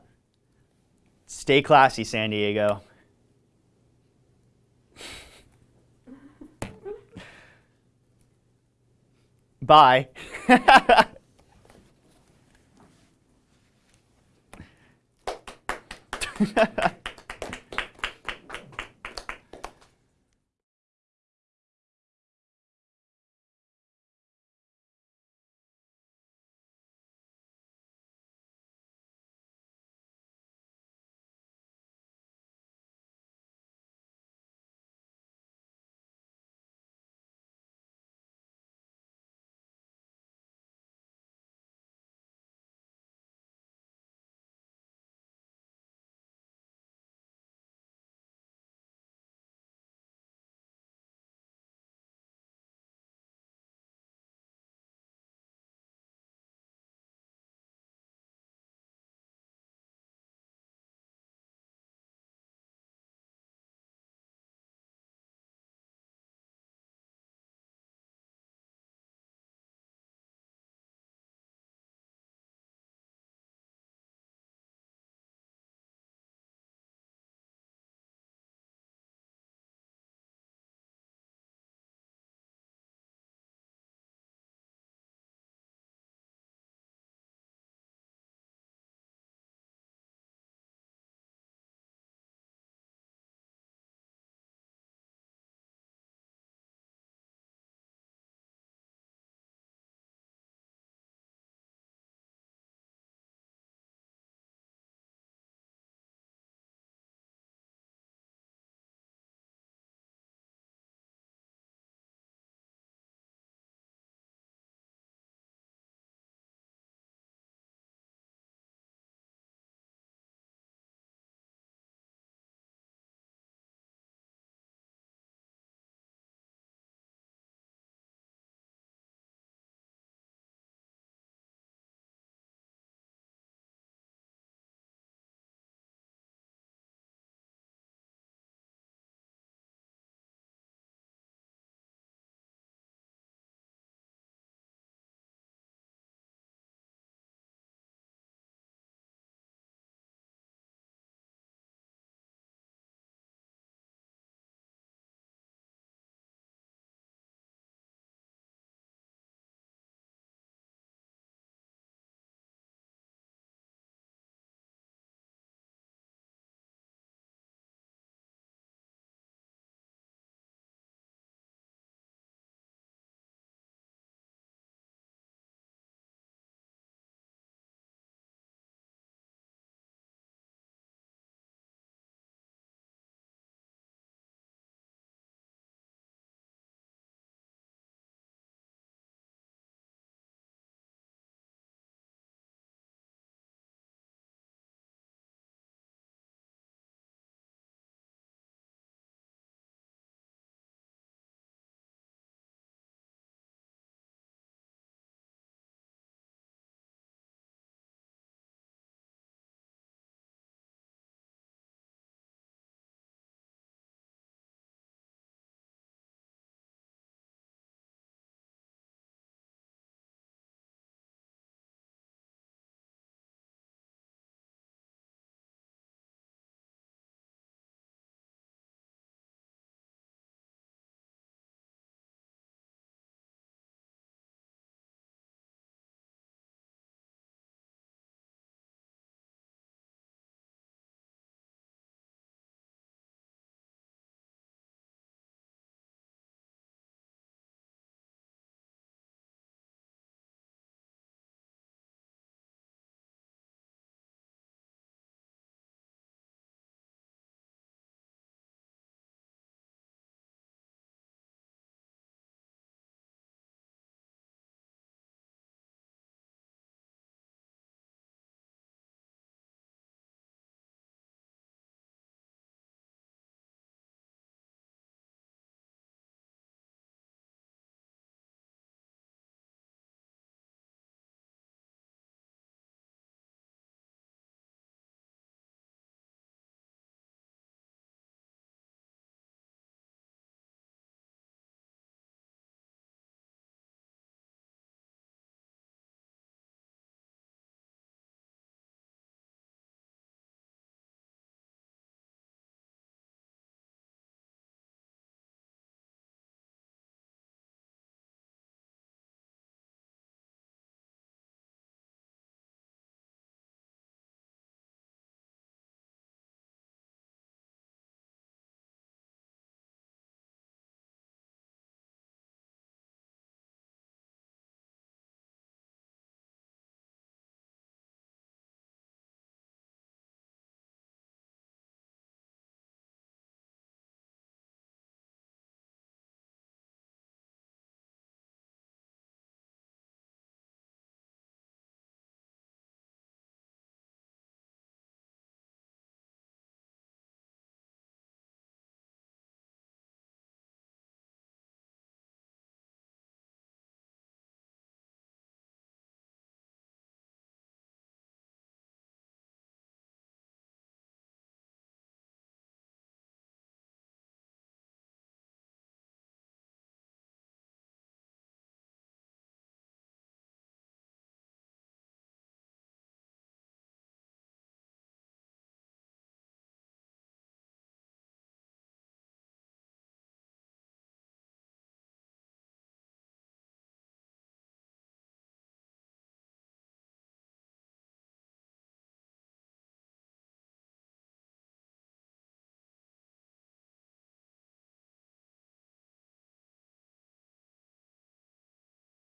stay classy, San Diego. Bye.